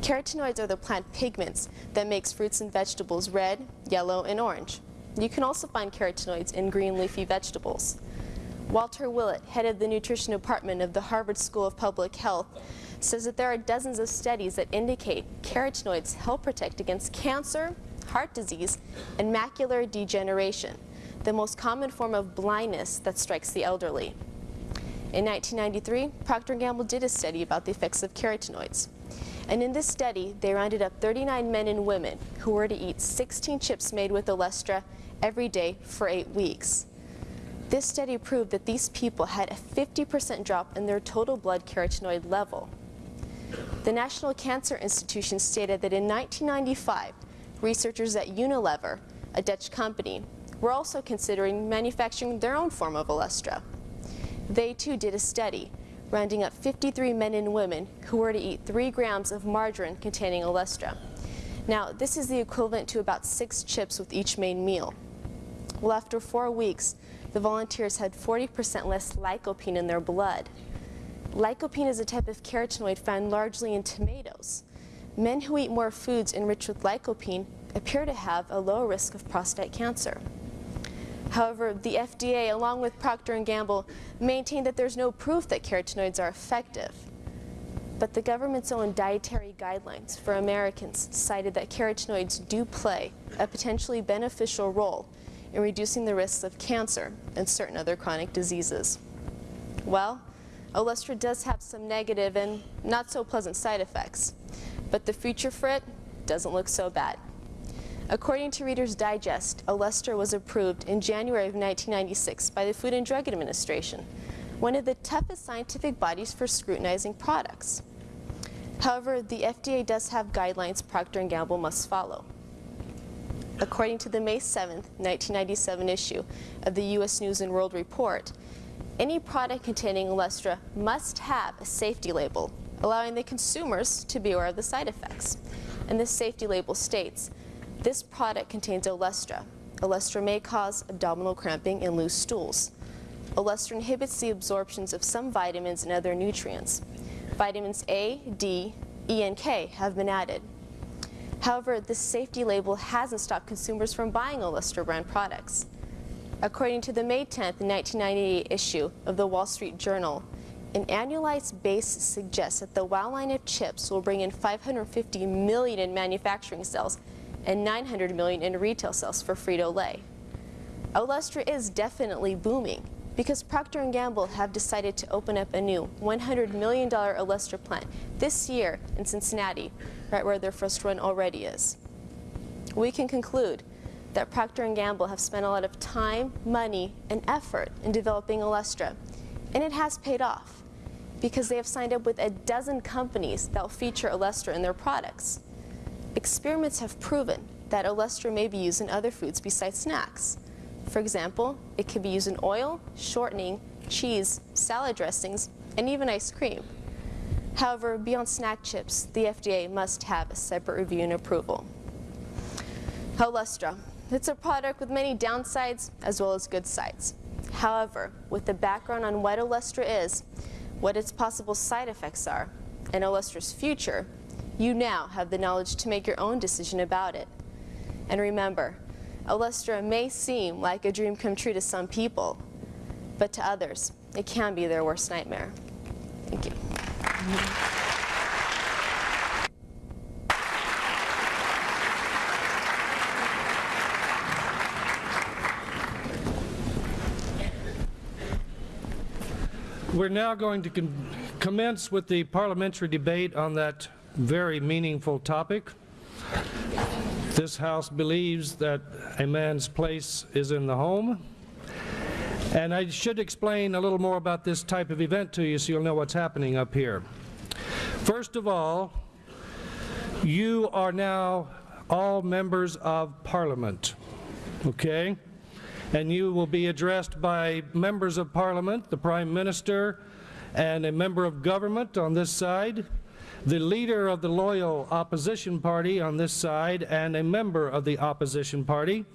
Carotenoids are the plant pigments that makes fruits and vegetables red, yellow, and orange. You can also find carotenoids in green leafy vegetables. Walter Willett, head of the nutrition department of the Harvard School of Public Health, says that there are dozens of studies that indicate carotenoids help protect against cancer, heart disease, and macular degeneration, the most common form of blindness that strikes the elderly. In 1993, Procter & Gamble did a study about the effects of carotenoids. And in this study, they rounded up 39 men and women who were to eat 16 chips made with Olestra every day for eight weeks. This study proved that these people had a 50% drop in their total blood carotenoid level. The National Cancer Institution stated that in 1995, researchers at Unilever, a Dutch company, were also considering manufacturing their own form of Olestra. They too did a study, rounding up 53 men and women who were to eat 3 grams of margarine containing Olestra. Now, this is the equivalent to about 6 chips with each main meal. Well, after 4 weeks, the volunteers had 40% less lycopene in their blood. Lycopene is a type of carotenoid found largely in tomatoes. Men who eat more foods enriched with lycopene appear to have a lower risk of prostate cancer. However, the FDA, along with Procter & Gamble, maintain that there's no proof that carotenoids are effective. But the government's own dietary guidelines for Americans cited that carotenoids do play a potentially beneficial role in reducing the risks of cancer and certain other chronic diseases. Well, Olestra does have some negative and not so pleasant side effects, but the future for it doesn't look so bad. According to Reader's Digest, Olestra was approved in January of 1996 by the Food and Drug Administration, one of the toughest scientific bodies for scrutinizing products. However, the FDA does have guidelines Procter & Gamble must follow. According to the May 7, 1997 issue of the U.S. News & World Report, any product containing Olestra must have a safety label, allowing the consumers to be aware of the side effects. And this safety label states, this product contains Olestra. Olestra may cause abdominal cramping and loose stools. Olestra inhibits the absorptions of some vitamins and other nutrients. Vitamins A, D, E, and K have been added. However, this safety label hasn't stopped consumers from buying Olestra brand products. According to the May 10, 1998 issue of the Wall Street Journal, an annualized base suggests that the WOW line of chips will bring in 550 million in manufacturing sales and 900 million in retail sales for Frito-Lay. Olestra is definitely booming because Procter & Gamble have decided to open up a new $100 million Olestra plant this year in Cincinnati, right where their first one already is. We can conclude that Procter & Gamble have spent a lot of time, money, and effort in developing Olestra, and it has paid off because they have signed up with a dozen companies that will feature Olestra in their products. Experiments have proven that Olestra may be used in other foods besides snacks. For example, it can be used in oil, shortening, cheese, salad dressings, and even ice cream. However, beyond snack chips, the FDA must have a separate review and approval. Olestra. It's a product with many downsides as well as good sides. However, with the background on what Olestra is, what its possible side effects are, and Olestra's future, you now have the knowledge to make your own decision about it. And remember, Olestra may seem like a dream come true to some people, but to others, it can be their worst nightmare. Thank you. We're now going to commence with the parliamentary debate on that very meaningful topic. This House believes that a man's place is in the home. And I should explain a little more about this type of event to you so you'll know what's happening up here. First of all, you are now all members of Parliament, okay? And you will be addressed by members of Parliament, the Prime Minister, and a member of government on this side, the leader of the loyal opposition party on this side, and a member of the opposition party.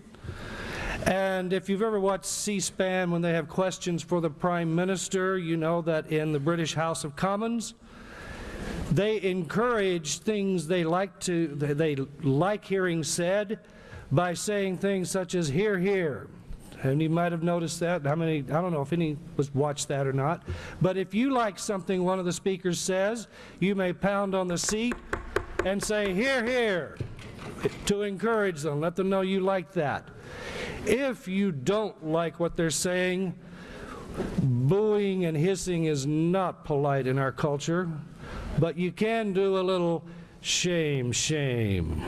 And if you've ever watched C-SPAN when they have questions for the Prime Minister, you know that in the British House of Commons, they encourage things they like to they like hearing said by saying things such as "Hear, hear." And you might have noticed that. How many? I don't know if any was watched that or not. But if you like something one of the speakers says, you may pound on the seat and say "Hear, hear," to encourage them. Let them know you like that. If you don't like what they're saying, booing and hissing is not polite in our culture. But you can do a little shame, shame.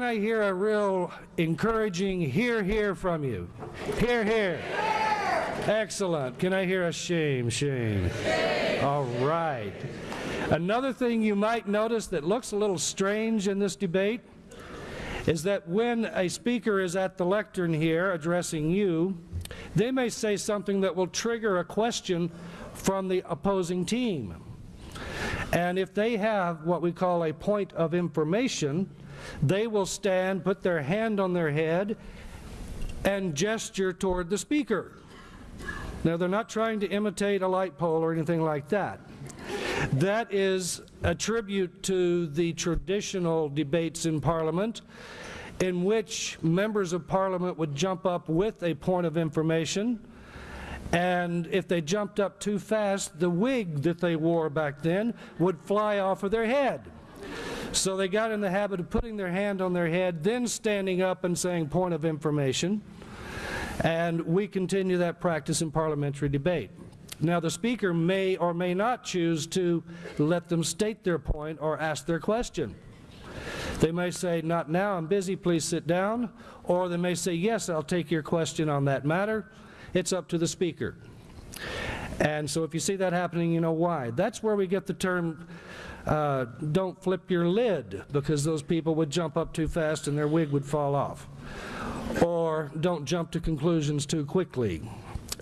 Can I hear a real encouraging hear, hear from you? Hear, hear. Excellent. Can I hear a shame, shame? All right. Another thing you might notice that looks a little strange in this debate is that when a speaker is at the lectern here addressing you, they may say something that will trigger a question from the opposing team. And if they have what we call a point of information, they will stand, put their hand on their head, and gesture toward the speaker. Now, they're not trying to imitate a light pole or anything like that. That is a tribute to the traditional debates in Parliament in which members of Parliament would jump up with a point of information and if they jumped up too fast, the wig that they wore back then would fly off of their head. So they got in the habit of putting their hand on their head, then standing up and saying point of information. And we continue that practice in parliamentary debate. Now, the speaker may or may not choose to let them state their point or ask their question. They may say, not now, I'm busy, please sit down. Or they may say, yes, I'll take your question on that matter. It's up to the speaker. And so if you see that happening, you know why. That's where we get the term, uh, don't flip your lid, because those people would jump up too fast and their wig would fall off. Or don't jump to conclusions too quickly.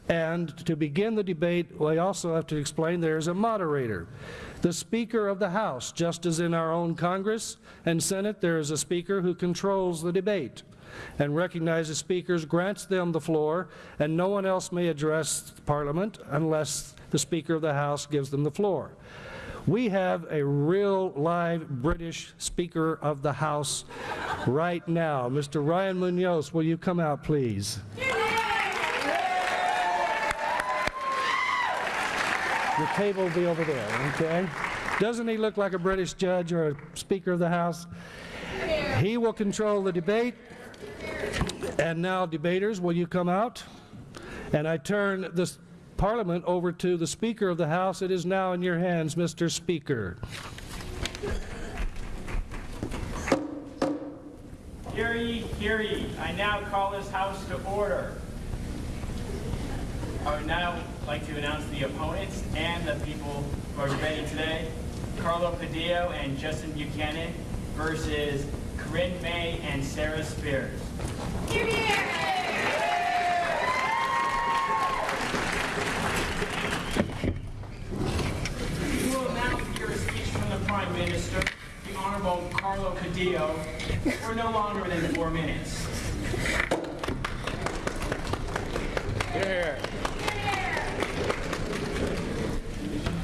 And to begin the debate, we also have to explain there's a moderator. The Speaker of the House, just as in our own Congress and Senate, there is a Speaker who controls the debate and recognizes speakers, grants them the floor, and no one else may address Parliament unless the Speaker of the House gives them the floor. We have a real live British Speaker of the House right now. Mr. Ryan Munoz, will you come out, please? The table will be over there, okay? Doesn't he look like a British judge or a Speaker of the House? He will control the debate. And now, debaters, will you come out? And I turn this Parliament over to the Speaker of the House. It is now in your hands, Mr. Speaker. Hear ye, hear ye. I now call this House to order. I would now like to announce the opponents and the people who are debating today. Carlo Padillo and Justin Buchanan versus Corinne May and Sarah Spears. Hear, You will now hear a speech from the Prime Minister, the Honorable Carlo Cadillo, for no longer than four minutes. Here.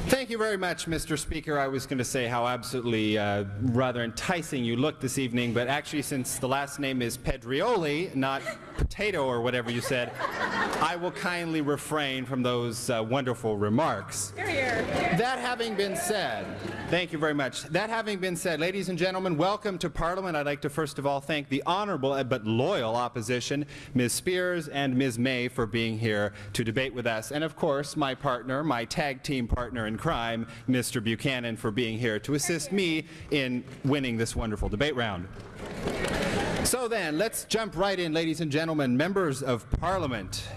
Thank you very much, Mr. Speaker. I was going to say how absolutely uh, rather enticing you look this evening, but actually since the last name is Pedrioli, not potato or whatever you said, I will kindly refrain from those uh, wonderful remarks. That having been said, thank you very much. That having been said, ladies and gentlemen, welcome to Parliament. I'd like to first of all thank the honorable but loyal opposition, Ms. Spears and Ms. May, for being here to debate with us. And of course, my partner, my tag team partner in crime, Mr. Buchanan, for being here to assist me in winning this wonderful debate round. So then, let's jump right in, ladies and gentlemen, members of Parliament.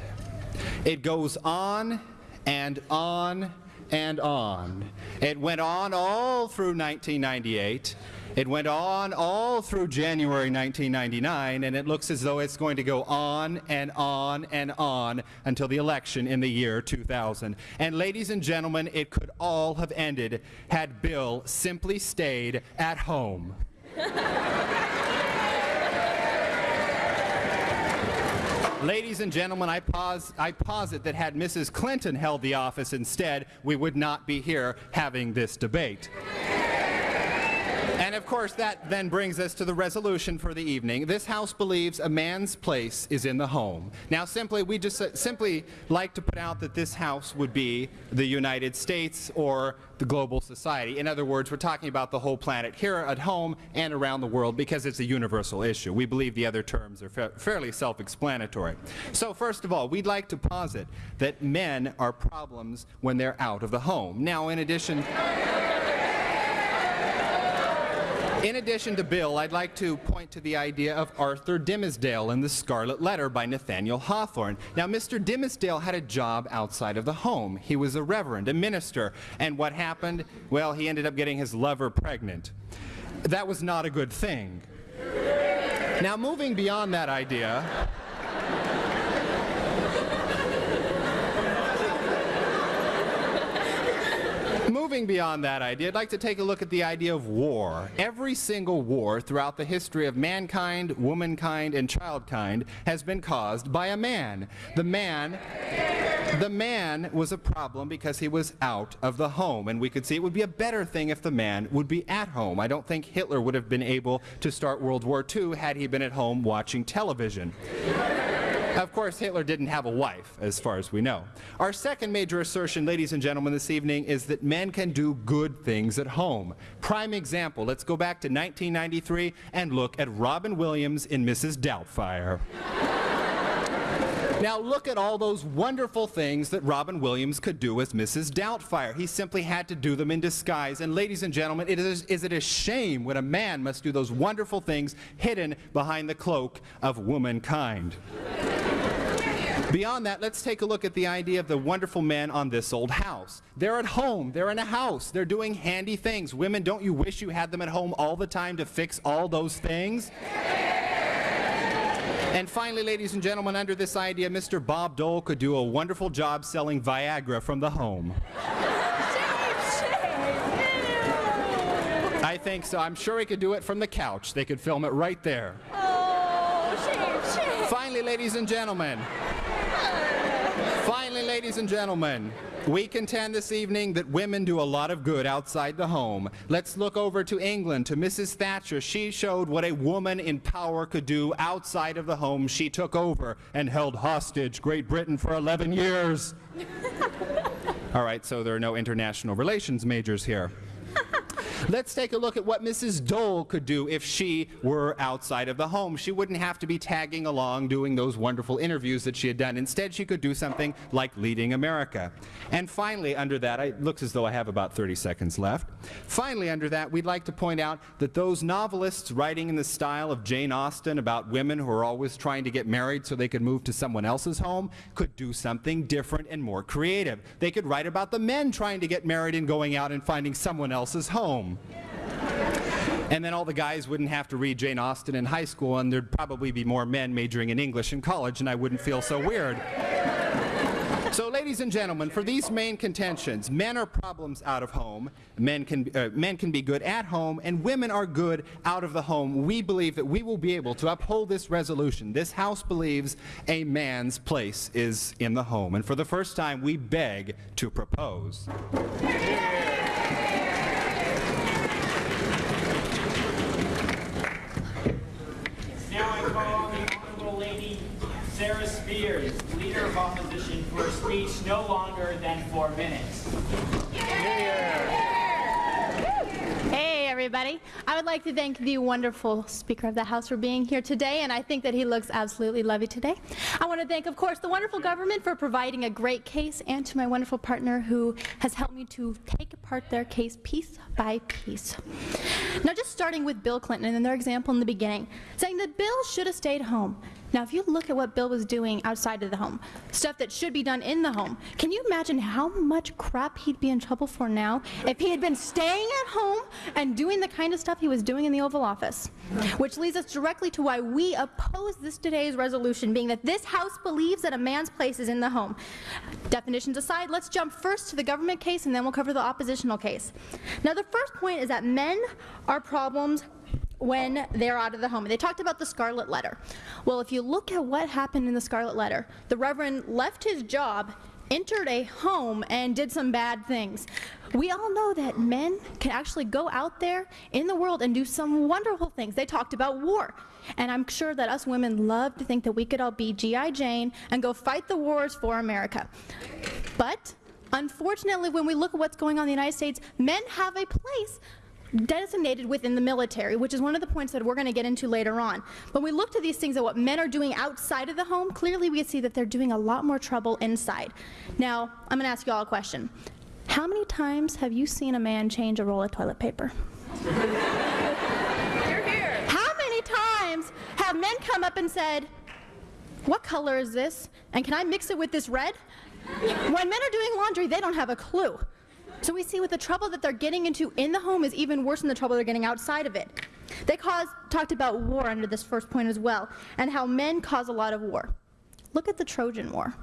It goes on and on and on. It went on all through 1998. It went on all through January 1999, and it looks as though it's going to go on and on and on until the election in the year 2000. And ladies and gentlemen, it could all have ended had Bill simply stayed at home. Ladies and gentlemen, I, pause, I posit that had Mrs. Clinton held the office instead, we would not be here having this debate. And of course, that then brings us to the resolution for the evening. This House believes a man's place is in the home. Now, simply, we just uh, simply like to put out that this House would be the United States or the global society. In other words, we're talking about the whole planet here at home and around the world because it's a universal issue. We believe the other terms are fa fairly self-explanatory. So first of all, we'd like to posit that men are problems when they're out of the home. Now, in addition... In addition to Bill, I'd like to point to the idea of Arthur Dimmesdale in The Scarlet Letter by Nathaniel Hawthorne. Now, Mr. Dimmesdale had a job outside of the home. He was a reverend, a minister, and what happened? Well, he ended up getting his lover pregnant. That was not a good thing. Now, moving beyond that idea, Moving beyond that idea, I'd like to take a look at the idea of war. Every single war throughout the history of mankind, womankind, and childkind has been caused by a man. The man, the man was a problem because he was out of the home, and we could see it would be a better thing if the man would be at home. I don't think Hitler would have been able to start World War II had he been at home watching television. Of course, Hitler didn't have a wife, as far as we know. Our second major assertion, ladies and gentlemen, this evening is that men can do good things at home. Prime example, let's go back to 1993 and look at Robin Williams in Mrs. Doubtfire. Now look at all those wonderful things that Robin Williams could do as Mrs. Doubtfire. He simply had to do them in disguise. And ladies and gentlemen, it is, is it a shame when a man must do those wonderful things hidden behind the cloak of womankind? Beyond that, let's take a look at the idea of the wonderful men on this old house. They're at home. They're in a house. They're doing handy things. Women, don't you wish you had them at home all the time to fix all those things? And finally, ladies and gentlemen, under this idea, Mr. Bob Dole could do a wonderful job selling Viagra from the home. I think so. I'm sure he could do it from the couch. They could film it right there. Oh, finally, ladies and gentlemen, ladies and gentlemen, we contend this evening that women do a lot of good outside the home. Let's look over to England, to Mrs. Thatcher. She showed what a woman in power could do outside of the home. She took over and held hostage Great Britain for 11 years. All right, so there are no international relations majors here. Let's take a look at what Mrs. Dole could do if she were outside of the home. She wouldn't have to be tagging along doing those wonderful interviews that she had done. Instead, she could do something like leading America. And finally, under that, it looks as though I have about 30 seconds left. Finally, under that, we'd like to point out that those novelists writing in the style of Jane Austen about women who are always trying to get married so they could move to someone else's home could do something different and more creative. They could write about the men trying to get married and going out and finding someone else's home. And then all the guys wouldn't have to read Jane Austen in high school, and there'd probably be more men majoring in English in college, and I wouldn't feel so weird. So, ladies and gentlemen, for these main contentions, men are problems out of home, men can, uh, men can be good at home, and women are good out of the home. We believe that we will be able to uphold this resolution. This House believes a man's place is in the home. And for the first time, we beg to propose. Now I call the Honorable Lady Sarah Spears, Leader of Opposition, for a speech no longer than four minutes. Hey, everybody. I would like to thank the wonderful Speaker of the House for being here today, and I think that he looks absolutely lovely today. I want to thank, of course, the wonderful government for providing a great case, and to my wonderful partner who has helped me to take apart their case piece by piece. Now, just starting with Bill Clinton and their example in the beginning, saying that Bill should have stayed home. Now, if you look at what Bill was doing outside of the home, stuff that should be done in the home, can you imagine how much crap he'd be in trouble for now if he had been staying at home and doing the kind of stuff he was doing in the Oval Office? Which leads us directly to why we oppose this today's resolution, being that this House believes that a man's place is in the home. Definitions aside, let's jump first to the government case and then we'll cover the oppositional case. Now, the first point is that men are problems when they're out of the home. They talked about the Scarlet Letter. Well, if you look at what happened in the Scarlet Letter, the Reverend left his job, entered a home, and did some bad things. We all know that men can actually go out there in the world and do some wonderful things. They talked about war. And I'm sure that us women love to think that we could all be G.I. Jane and go fight the wars for America. But unfortunately, when we look at what's going on in the United States, men have a place designated within the military, which is one of the points that we're going to get into later on. When we look to these things at what men are doing outside of the home, clearly we see that they're doing a lot more trouble inside. Now, I'm going to ask you all a question. How many times have you seen a man change a roll of toilet paper? How many times have men come up and said, what color is this? And can I mix it with this red? When men are doing laundry, they don't have a clue. So we see with the trouble that they're getting into in the home is even worse than the trouble they're getting outside of it. They caused, talked about war under this first point as well, and how men cause a lot of war. Look at the Trojan War.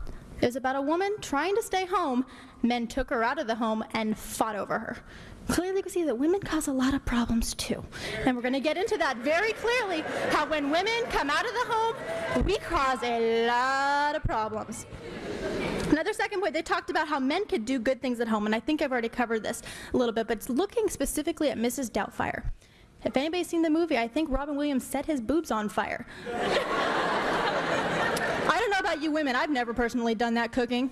It was about a woman trying to stay home. Men took her out of the home and fought over her. Clearly, we see that women cause a lot of problems too. And we're going to get into that very clearly how when women come out of the home, we cause a lot of problems. Another second point, they talked about how men could do good things at home, and I think I've already covered this a little bit, but it's looking specifically at Mrs. Doubtfire. If anybody's seen the movie, I think Robin Williams set his boobs on fire. I don't know about you women, I've never personally done that cooking.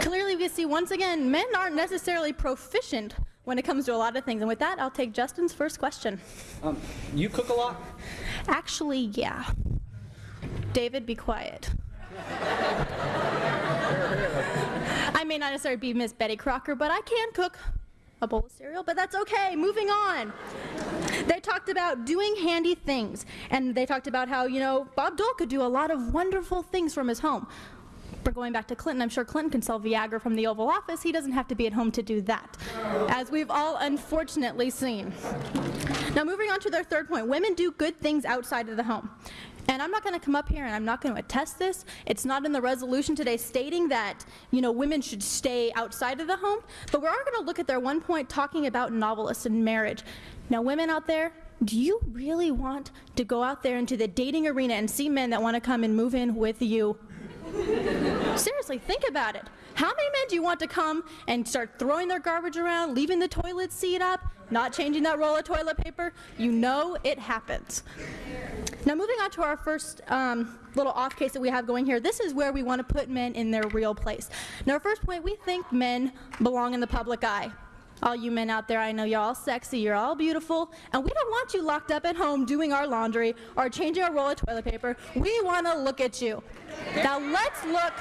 Clearly, we see once again, men aren't necessarily proficient when it comes to a lot of things. And with that, I'll take Justin's first question. Um, you cook a lot? Actually, yeah. David, be quiet. I may not necessarily be Miss Betty Crocker, but I can cook a bowl of cereal, but that's okay. Moving on. They talked about doing handy things, and they talked about how, you know, Bob Dole could do a lot of wonderful things from his home. But going back to Clinton, I'm sure Clinton can sell Viagra from the Oval Office. He doesn't have to be at home to do that, as we've all unfortunately seen. Now, moving on to their third point women do good things outside of the home. And I'm not going to come up here and I'm not going to attest this. It's not in the resolution today stating that, you know, women should stay outside of the home, but we are going to look at their one point talking about novelists and marriage. Now, women out there, do you really want to go out there into the dating arena and see men that want to come and move in with you? Seriously, think about it. How many men do you want to come and start throwing their garbage around, leaving the toilet seat up, not changing that roll of toilet paper? You know it happens. Now, moving on to our first um, little off case that we have going here, this is where we want to put men in their real place. Now, our first point, we think men belong in the public eye. All you men out there, I know you're all sexy, you're all beautiful, and we don't want you locked up at home doing our laundry or changing a roll of toilet paper. We want to look at you. Now let's look.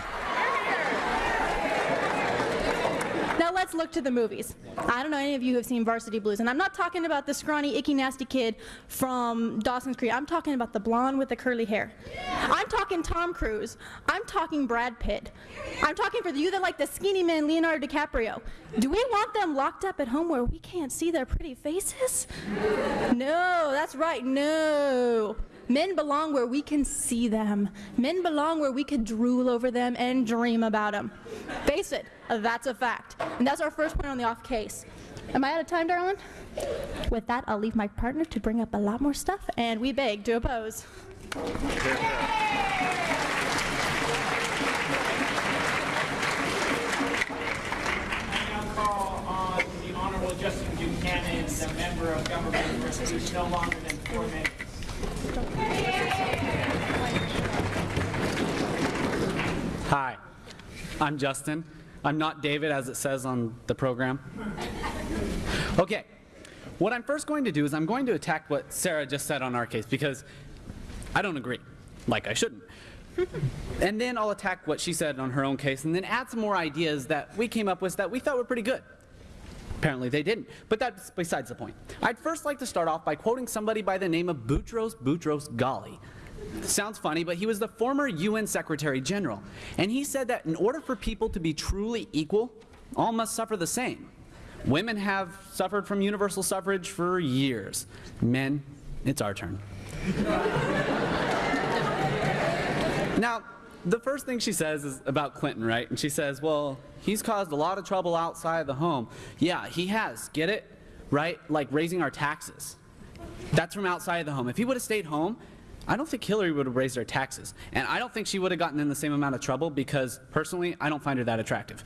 Now let's look to the movies. I don't know any of you who have seen Varsity Blues, and I'm not talking about the scrawny, icky, nasty kid from Dawson's Creek. I'm talking about the blonde with the curly hair. I'm talking Tom Cruise. I'm talking Brad Pitt. I'm talking for you that like the skinny man, Leonardo DiCaprio. Do we want them locked up at home where we can't see their pretty faces? No, that's right, no. Men belong where we can see them. Men belong where we can drool over them and dream about them. Face it, that's a fact. And that's our first point on the off case. Am I out of time, darling? With that, I'll leave my partner to bring up a lot more stuff, and we beg to oppose. Justin Buchanan, the member of government for no longer than four minutes. Hi, I'm Justin. I'm not David as it says on the program. Okay, what I'm first going to do is I'm going to attack what Sarah just said on our case because I don't agree, like I shouldn't. and then I'll attack what she said on her own case and then add some more ideas that we came up with that we thought were pretty good. Apparently they didn't, but that's besides the point. I'd first like to start off by quoting somebody by the name of Boutros Boutros Ghali. Sounds funny, but he was the former UN Secretary General, and he said that in order for people to be truly equal, all must suffer the same. Women have suffered from universal suffrage for years. Men, it's our turn. now, the first thing she says is about Clinton, right? And she says, well, he's caused a lot of trouble outside the home. Yeah, he has. Get it? Right? Like raising our taxes. That's from outside of the home. If he would have stayed home, I don't think Hillary would have raised her taxes. And I don't think she would have gotten in the same amount of trouble because, personally, I don't find her that attractive.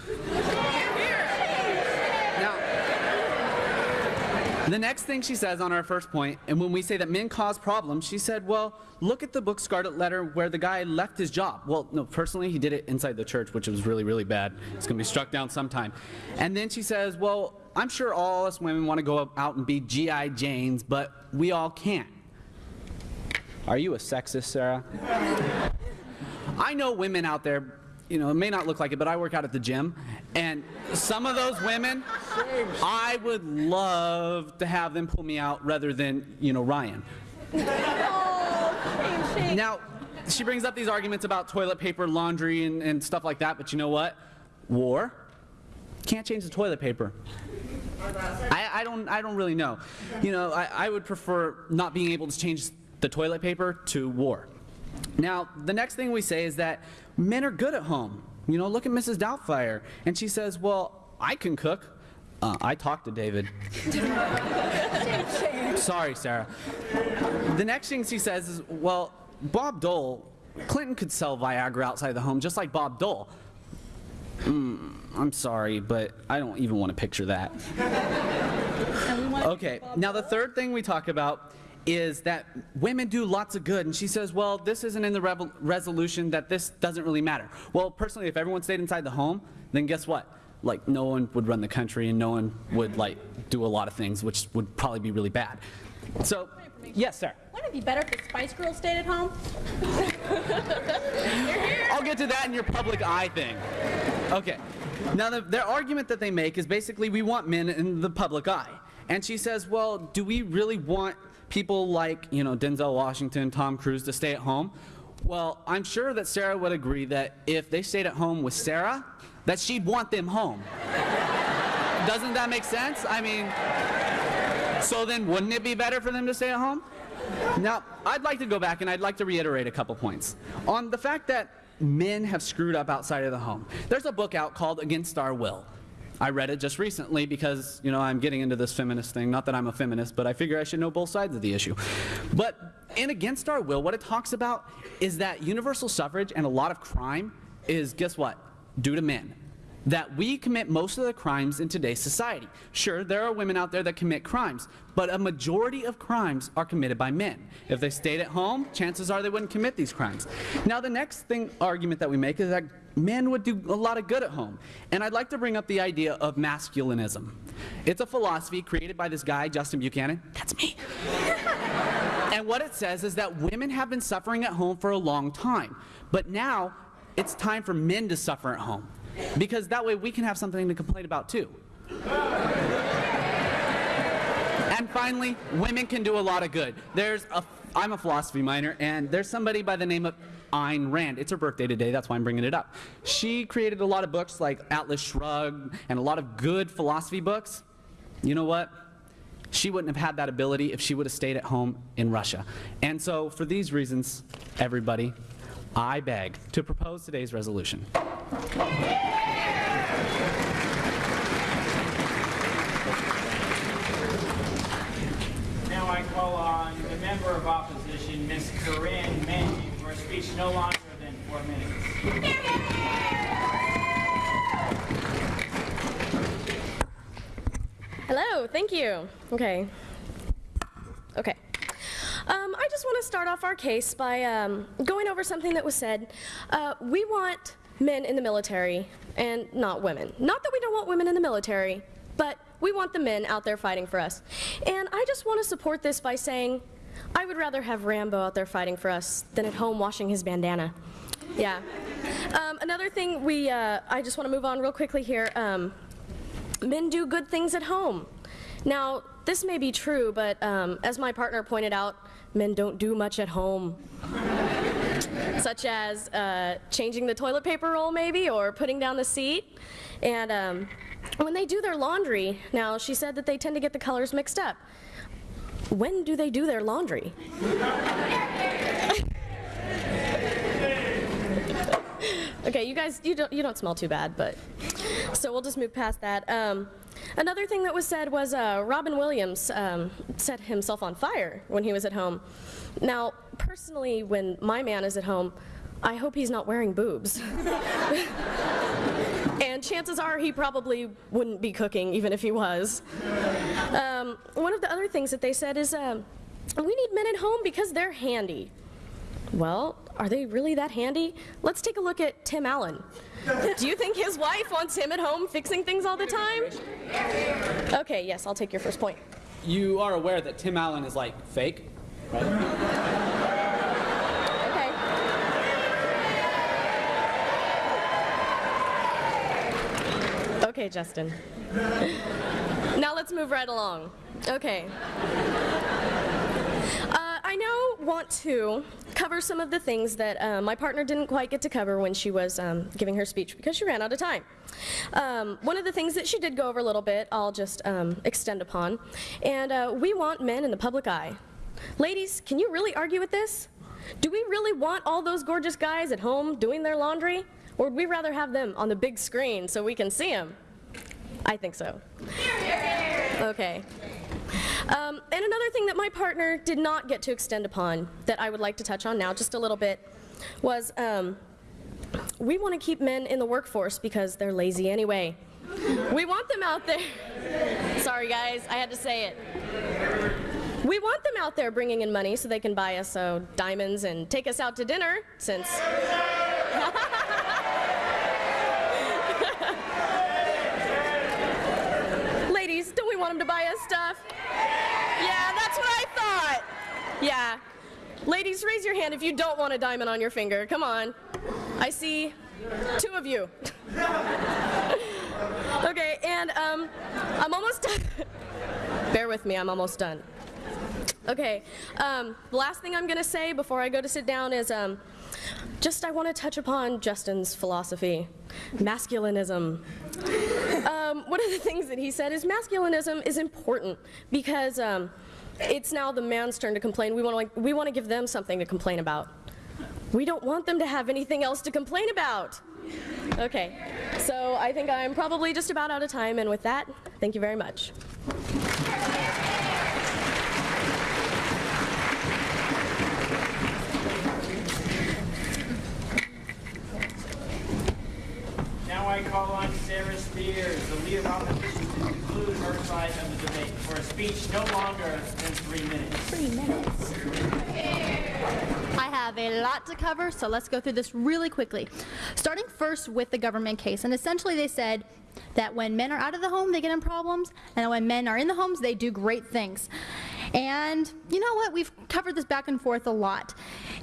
The next thing she says on our first point, and when we say that men cause problems, she said, well, look at the book Scarlet Letter where the guy left his job. Well, no, personally, he did it inside the church, which was really, really bad. It's going to be struck down sometime. And then she says, well, I'm sure all us women want to go out and be G.I. Janes, but we all can't. Are you a sexist, Sarah? I know women out there, you know, it may not look like it, but I work out at the gym, and some of those women, I would love to have them pull me out rather than, you know, Ryan. Now, she brings up these arguments about toilet paper, laundry, and, and stuff like that, but you know what? War can't change the toilet paper. I, I, don't, I don't really know. You know, I, I would prefer not being able to change the toilet paper to war. Now, the next thing we say is that men are good at home. You know, look at Mrs. Doubtfire. And she says, well, I can cook. Uh, I talked to David. Sorry, Sarah. The next thing she says is, well, Bob Dole, Clinton could sell Viagra outside the home just like Bob Dole. Mm, I'm sorry, but I don't even want to picture that. Okay, now the third thing we talk about is that women do lots of good. And she says, well, this isn't in the resolution that this doesn't really matter. Well, personally, if everyone stayed inside the home, then guess what? Like, no one would run the country and no one would, like, do a lot of things, which would probably be really bad. So, yes, sir. Wouldn't it be better if the Spice Girls stayed at home? I'll get to that in your public eye thing. Okay. Now, the, their argument that they make is basically we want men in the public eye. And she says, well, do we really want people like, you know, Denzel Washington, Tom Cruise to stay at home? Well, I'm sure that Sarah would agree that if they stayed at home with Sarah, that she'd want them home. Doesn't that make sense? I mean, so then wouldn't it be better for them to stay at home? Now, I'd like to go back and I'd like to reiterate a couple points. On the fact that men have screwed up outside of the home. There's a book out called Against Our Will. I read it just recently because, you know, I'm getting into this feminist thing. Not that I'm a feminist, but I figure I should know both sides of the issue. But in Against Our Will, what it talks about is that universal suffrage and a lot of crime is, guess what, due to men that we commit most of the crimes in today's society. Sure, there are women out there that commit crimes, but a majority of crimes are committed by men. If they stayed at home, chances are they wouldn't commit these crimes. Now, the next thing argument that we make is that men would do a lot of good at home. And I'd like to bring up the idea of masculinism. It's a philosophy created by this guy, Justin Buchanan. That's me. and what it says is that women have been suffering at home for a long time, but now it's time for men to suffer at home because that way we can have something to complain about too. and finally, women can do a lot of good. There's a, I'm a philosophy minor, and there's somebody by the name of Ayn Rand. It's her birthday today, that's why I'm bringing it up. She created a lot of books like Atlas Shrugged and a lot of good philosophy books. You know what? She wouldn't have had that ability if she would have stayed at home in Russia. And so, for these reasons, everybody, I beg to propose today's resolution. Now I call on the member of opposition, Ms. Corinne a speech no longer than four minutes. Hello, thank you. Okay. Okay. Um, I just want to start off our case by um, going over something that was said. Uh, we want men in the military and not women. Not that we don't want women in the military, but we want the men out there fighting for us. And I just want to support this by saying I would rather have Rambo out there fighting for us than at home washing his bandana. Yeah. Um, another thing we, uh, I just want to move on real quickly here. Um, men do good things at home. Now, this may be true, but um, as my partner pointed out, men don't do much at home. Such as uh, changing the toilet paper roll, maybe, or putting down the seat. And um, when they do their laundry, now she said that they tend to get the colors mixed up. When do they do their laundry? okay, you guys, you don't, you don't smell too bad, but so we'll just move past that. Um, another thing that was said was uh, Robin Williams um, set himself on fire when he was at home. Now, personally, when my man is at home, I hope he's not wearing boobs. and chances are he probably wouldn't be cooking even if he was. Um, one of the other things that they said is um, we need men at home because they're handy. Well, are they really that handy? Let's take a look at Tim Allen. Do you think his wife wants him at home fixing things all the time? Okay, yes, I'll take your first point. You are aware that Tim Allen is like fake, right? Okay. Okay, Justin. Now let's move right along. Okay. Uh, I now want to cover some of the things that uh, my partner didn't quite get to cover when she was um, giving her speech because she ran out of time. Um, one of the things that she did go over a little bit, I'll just um, extend upon, and uh, we want men in the public eye. Ladies, can you really argue with this? Do we really want all those gorgeous guys at home doing their laundry? Or would we rather have them on the big screen so we can see them? I think so. Okay. Um, and another thing that my partner did not get to extend upon that I would like to touch on now just a little bit was um, we want to keep men in the workforce because they're lazy anyway. We want them out there. Sorry, guys, I had to say it. We want them out there bringing in money so they can buy us uh, diamonds and take us out to dinner since. Ladies, don't we want them to buy us stuff? Yeah, that's what I thought. Yeah. Ladies, raise your hand if you don't want a diamond on your finger. Come on. I see two of you. okay, and um, I'm almost done. Bear with me, I'm almost done. Okay, um, the last thing I'm going to say before I go to sit down is um, just I want to touch upon Justin's philosophy masculinism. Um, one of the things that he said is masculinism is important because um, it's now the man's turn to complain. We want to like, we want to give them something to complain about. We don't want them to have anything else to complain about. Okay, so I think I'm probably just about out of time, and with that, thank you very much. Now I call on Sarah Spears, the leader of opposition, to conclude her side of the debate for a speech no longer than three minutes. Three minutes. I have a lot to cover, so let's go through this really quickly. Starting first with the government case, and essentially they said that when men are out of the home, they get in problems, and when men are in the homes, they do great things. And you know what? We've covered this back and forth a lot.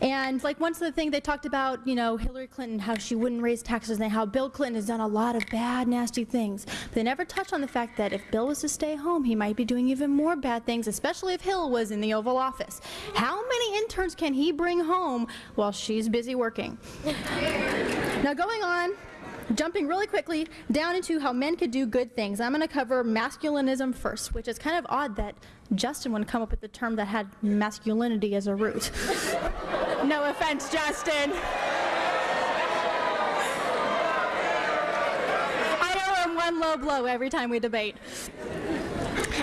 And like once the thing they talked about, you know, Hillary Clinton, how she wouldn't raise taxes, and how Bill Clinton has done a lot of bad, nasty things. But they never touched on the fact that if Bill was to stay home, he might be doing even more bad things, especially if Hill was in the Oval Office. How many interns can he bring home while she's busy working? now going on, jumping really quickly down into how men could do good things. I'm going to cover masculinism first, which is kind of odd that Justin would come up with the term that had masculinity as a root. no offense, Justin. I owe him one low blow every time we debate.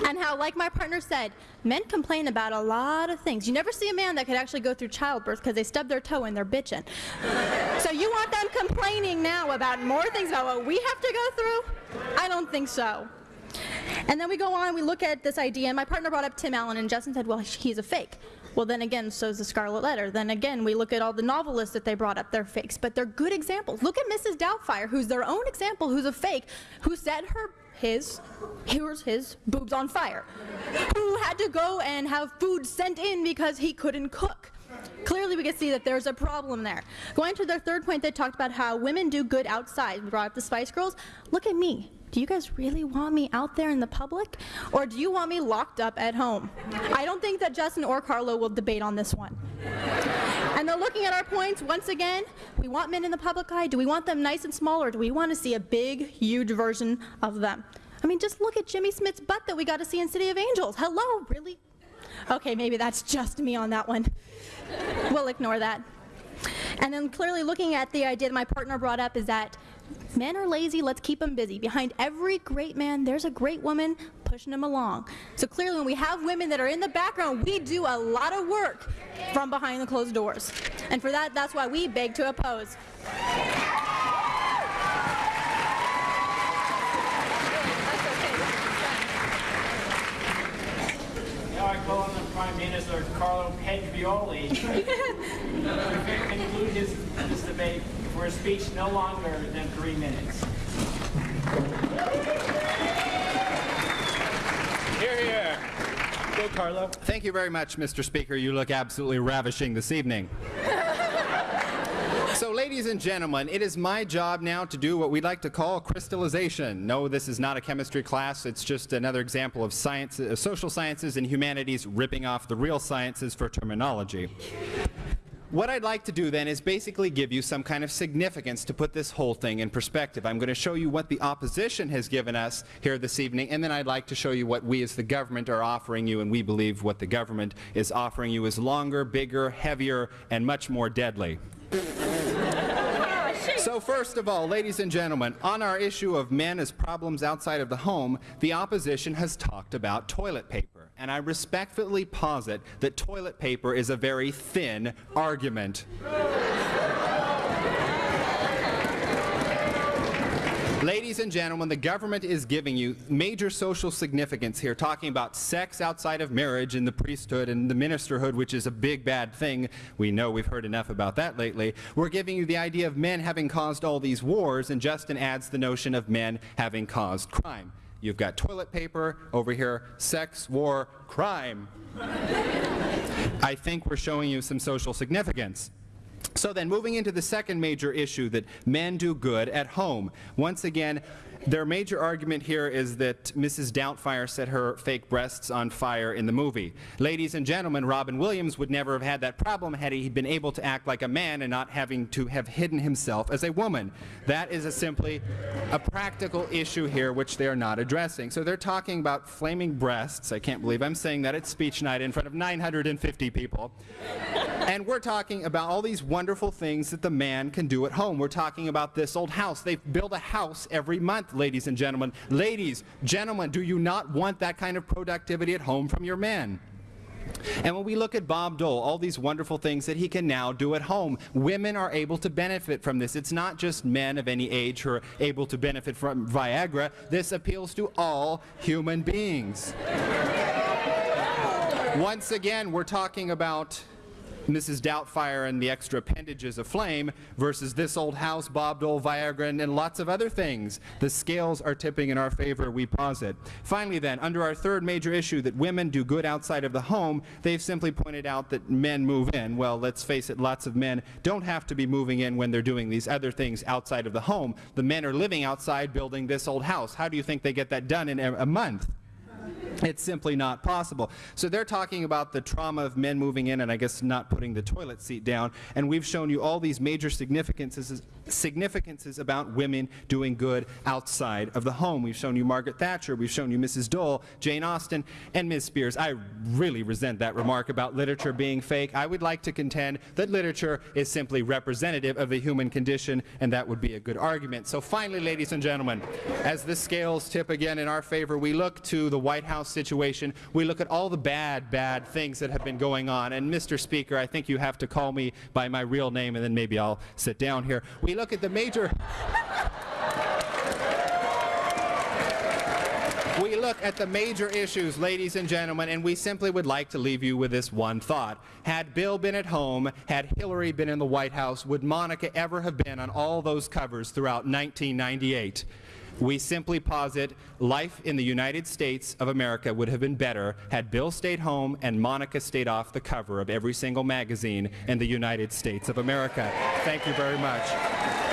And how, like my partner said, men complain about a lot of things. You never see a man that could actually go through childbirth because they stub their toe and they're bitching. So you want them complaining now about more things about what we have to go through? I don't think so. And then we go on, and we look at this idea, and my partner brought up Tim Allen, and Justin said, well, he's a fake. Well, then again, so's the Scarlet Letter. Then again, we look at all the novelists that they brought up, they're fakes, but they're good examples. Look at Mrs. Doubtfire, who's their own example, who's a fake, who set her his, here's his boobs on fire, who had to go and have food sent in because he couldn't cook. Clearly, we can see that there's a problem there. Going to their third point, they talked about how women do good outside. We brought up the Spice Girls. Look at me. Do you guys really want me out there in the public? Or do you want me locked up at home? I don't think that Justin or Carlo will debate on this one. And then looking at our points, once again, we want men in the public eye. Do we want them nice and small, or do we want to see a big, huge version of them? I mean, just look at Jimmy Smith's butt that we got to see in City of Angels. Hello, really? Okay, maybe that's just me on that one. We'll ignore that. And then clearly looking at the idea that my partner brought up is that men are lazy, let's keep them busy. Behind every great man, there's a great woman pushing him along. So clearly when we have women that are in the background, we do a lot of work from behind the closed doors. And for that, that's why we beg to oppose. Now I call on the Prime Minister Carlo Pedrioli to conclude his, debate for a speech no longer than three minutes. Here, here. Go, Carlo. Thank you very much, Mr. Speaker. You look absolutely ravishing this evening. So, ladies and gentlemen, it is my job now to do what we like to call crystallization. No, this is not a chemistry class. It's just another example of science, uh, social sciences and humanities ripping off the real sciences for terminology. What I'd like to do then is basically give you some kind of significance to put this whole thing in perspective. I'm going to show you what the opposition has given us here this evening, and then I'd like to show you what we as the government are offering you, and we believe what the government is offering you is longer, bigger, heavier, and much more deadly. So first of all, ladies and gentlemen, on our issue of men as problems outside of the home, the opposition has talked about toilet paper. And I respectfully posit that toilet paper is a very thin argument. Ladies and gentlemen, the government is giving you major social significance here, talking about sex outside of marriage and the priesthood and the ministerhood, which is a big bad thing. We know we've heard enough about that lately. We're giving you the idea of men having caused all these wars, and Justin adds the notion of men having caused crime. You've got toilet paper, over here, sex, war, crime. I think we're showing you some social significance. So then, moving into the second major issue that men do good at home. Once again, their major argument here is that Mrs. Doubtfire set her fake breasts on fire in the movie. Ladies and gentlemen, Robin Williams would never have had that problem had he been able to act like a man and not having to have hidden himself as a woman. That is a simply a practical issue here which they are not addressing. So they're talking about flaming breasts. I can't believe I'm saying that at speech night in front of 950 people. And we're talking about all these wonderful things that the man can do at home. We're talking about this old house. They build a house every month ladies and gentlemen. Ladies, gentlemen, do you not want that kind of productivity at home from your men? And when we look at Bob Dole, all these wonderful things that he can now do at home, women are able to benefit from this. It's not just men of any age who are able to benefit from Viagra. This appeals to all human beings. Once again, we're talking about Mrs. Doubtfire and the extra appendages of flame versus this old house, Bob Dole, Viagra, and, lots of other things. The scales are tipping in our favor, we posit. Finally then, under our third major issue that women do good outside of the home, they've simply pointed out that men move in. Well, let's face it, lots of men don't have to be moving in when they're doing these other things outside of the home. The men are living outside building this old house. How do you think they get that done in a month? It's simply not possible. So they're talking about the trauma of men moving in and I guess not putting the toilet seat down. And we've shown you all these major significances, significances about women doing good outside of the home. We've shown you Margaret Thatcher, we've shown you Mrs. Dole, Jane Austen, and Ms. Spears. I really resent that remark about literature being fake. I would like to contend that literature is simply representative of the human condition, and that would be a good argument. So finally, ladies and gentlemen, as the scales tip again in our favor, we look to the White House situation. We look at all the bad, bad things that have been going on. And Mr. Speaker, I think you have to call me by my real name, and then maybe I'll sit down here. We look at the major... We look at the major issues, ladies and gentlemen, and we simply would like to leave you with this one thought. Had Bill been at home, had Hillary been in the White House, would Monica ever have been on all those covers throughout 1998? We simply posit life in the United States of America would have been better had Bill stayed home and Monica stayed off the cover of every single magazine in the United States of America. Thank you very much.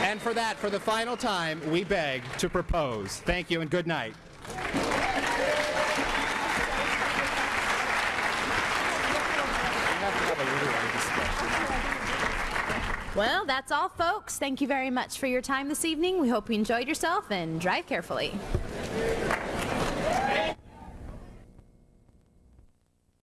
And for that, for the final time, we beg to propose. Thank you and good night. Well, that's all, folks. Thank you very much for your time this evening. We hope you enjoyed yourself and drive carefully.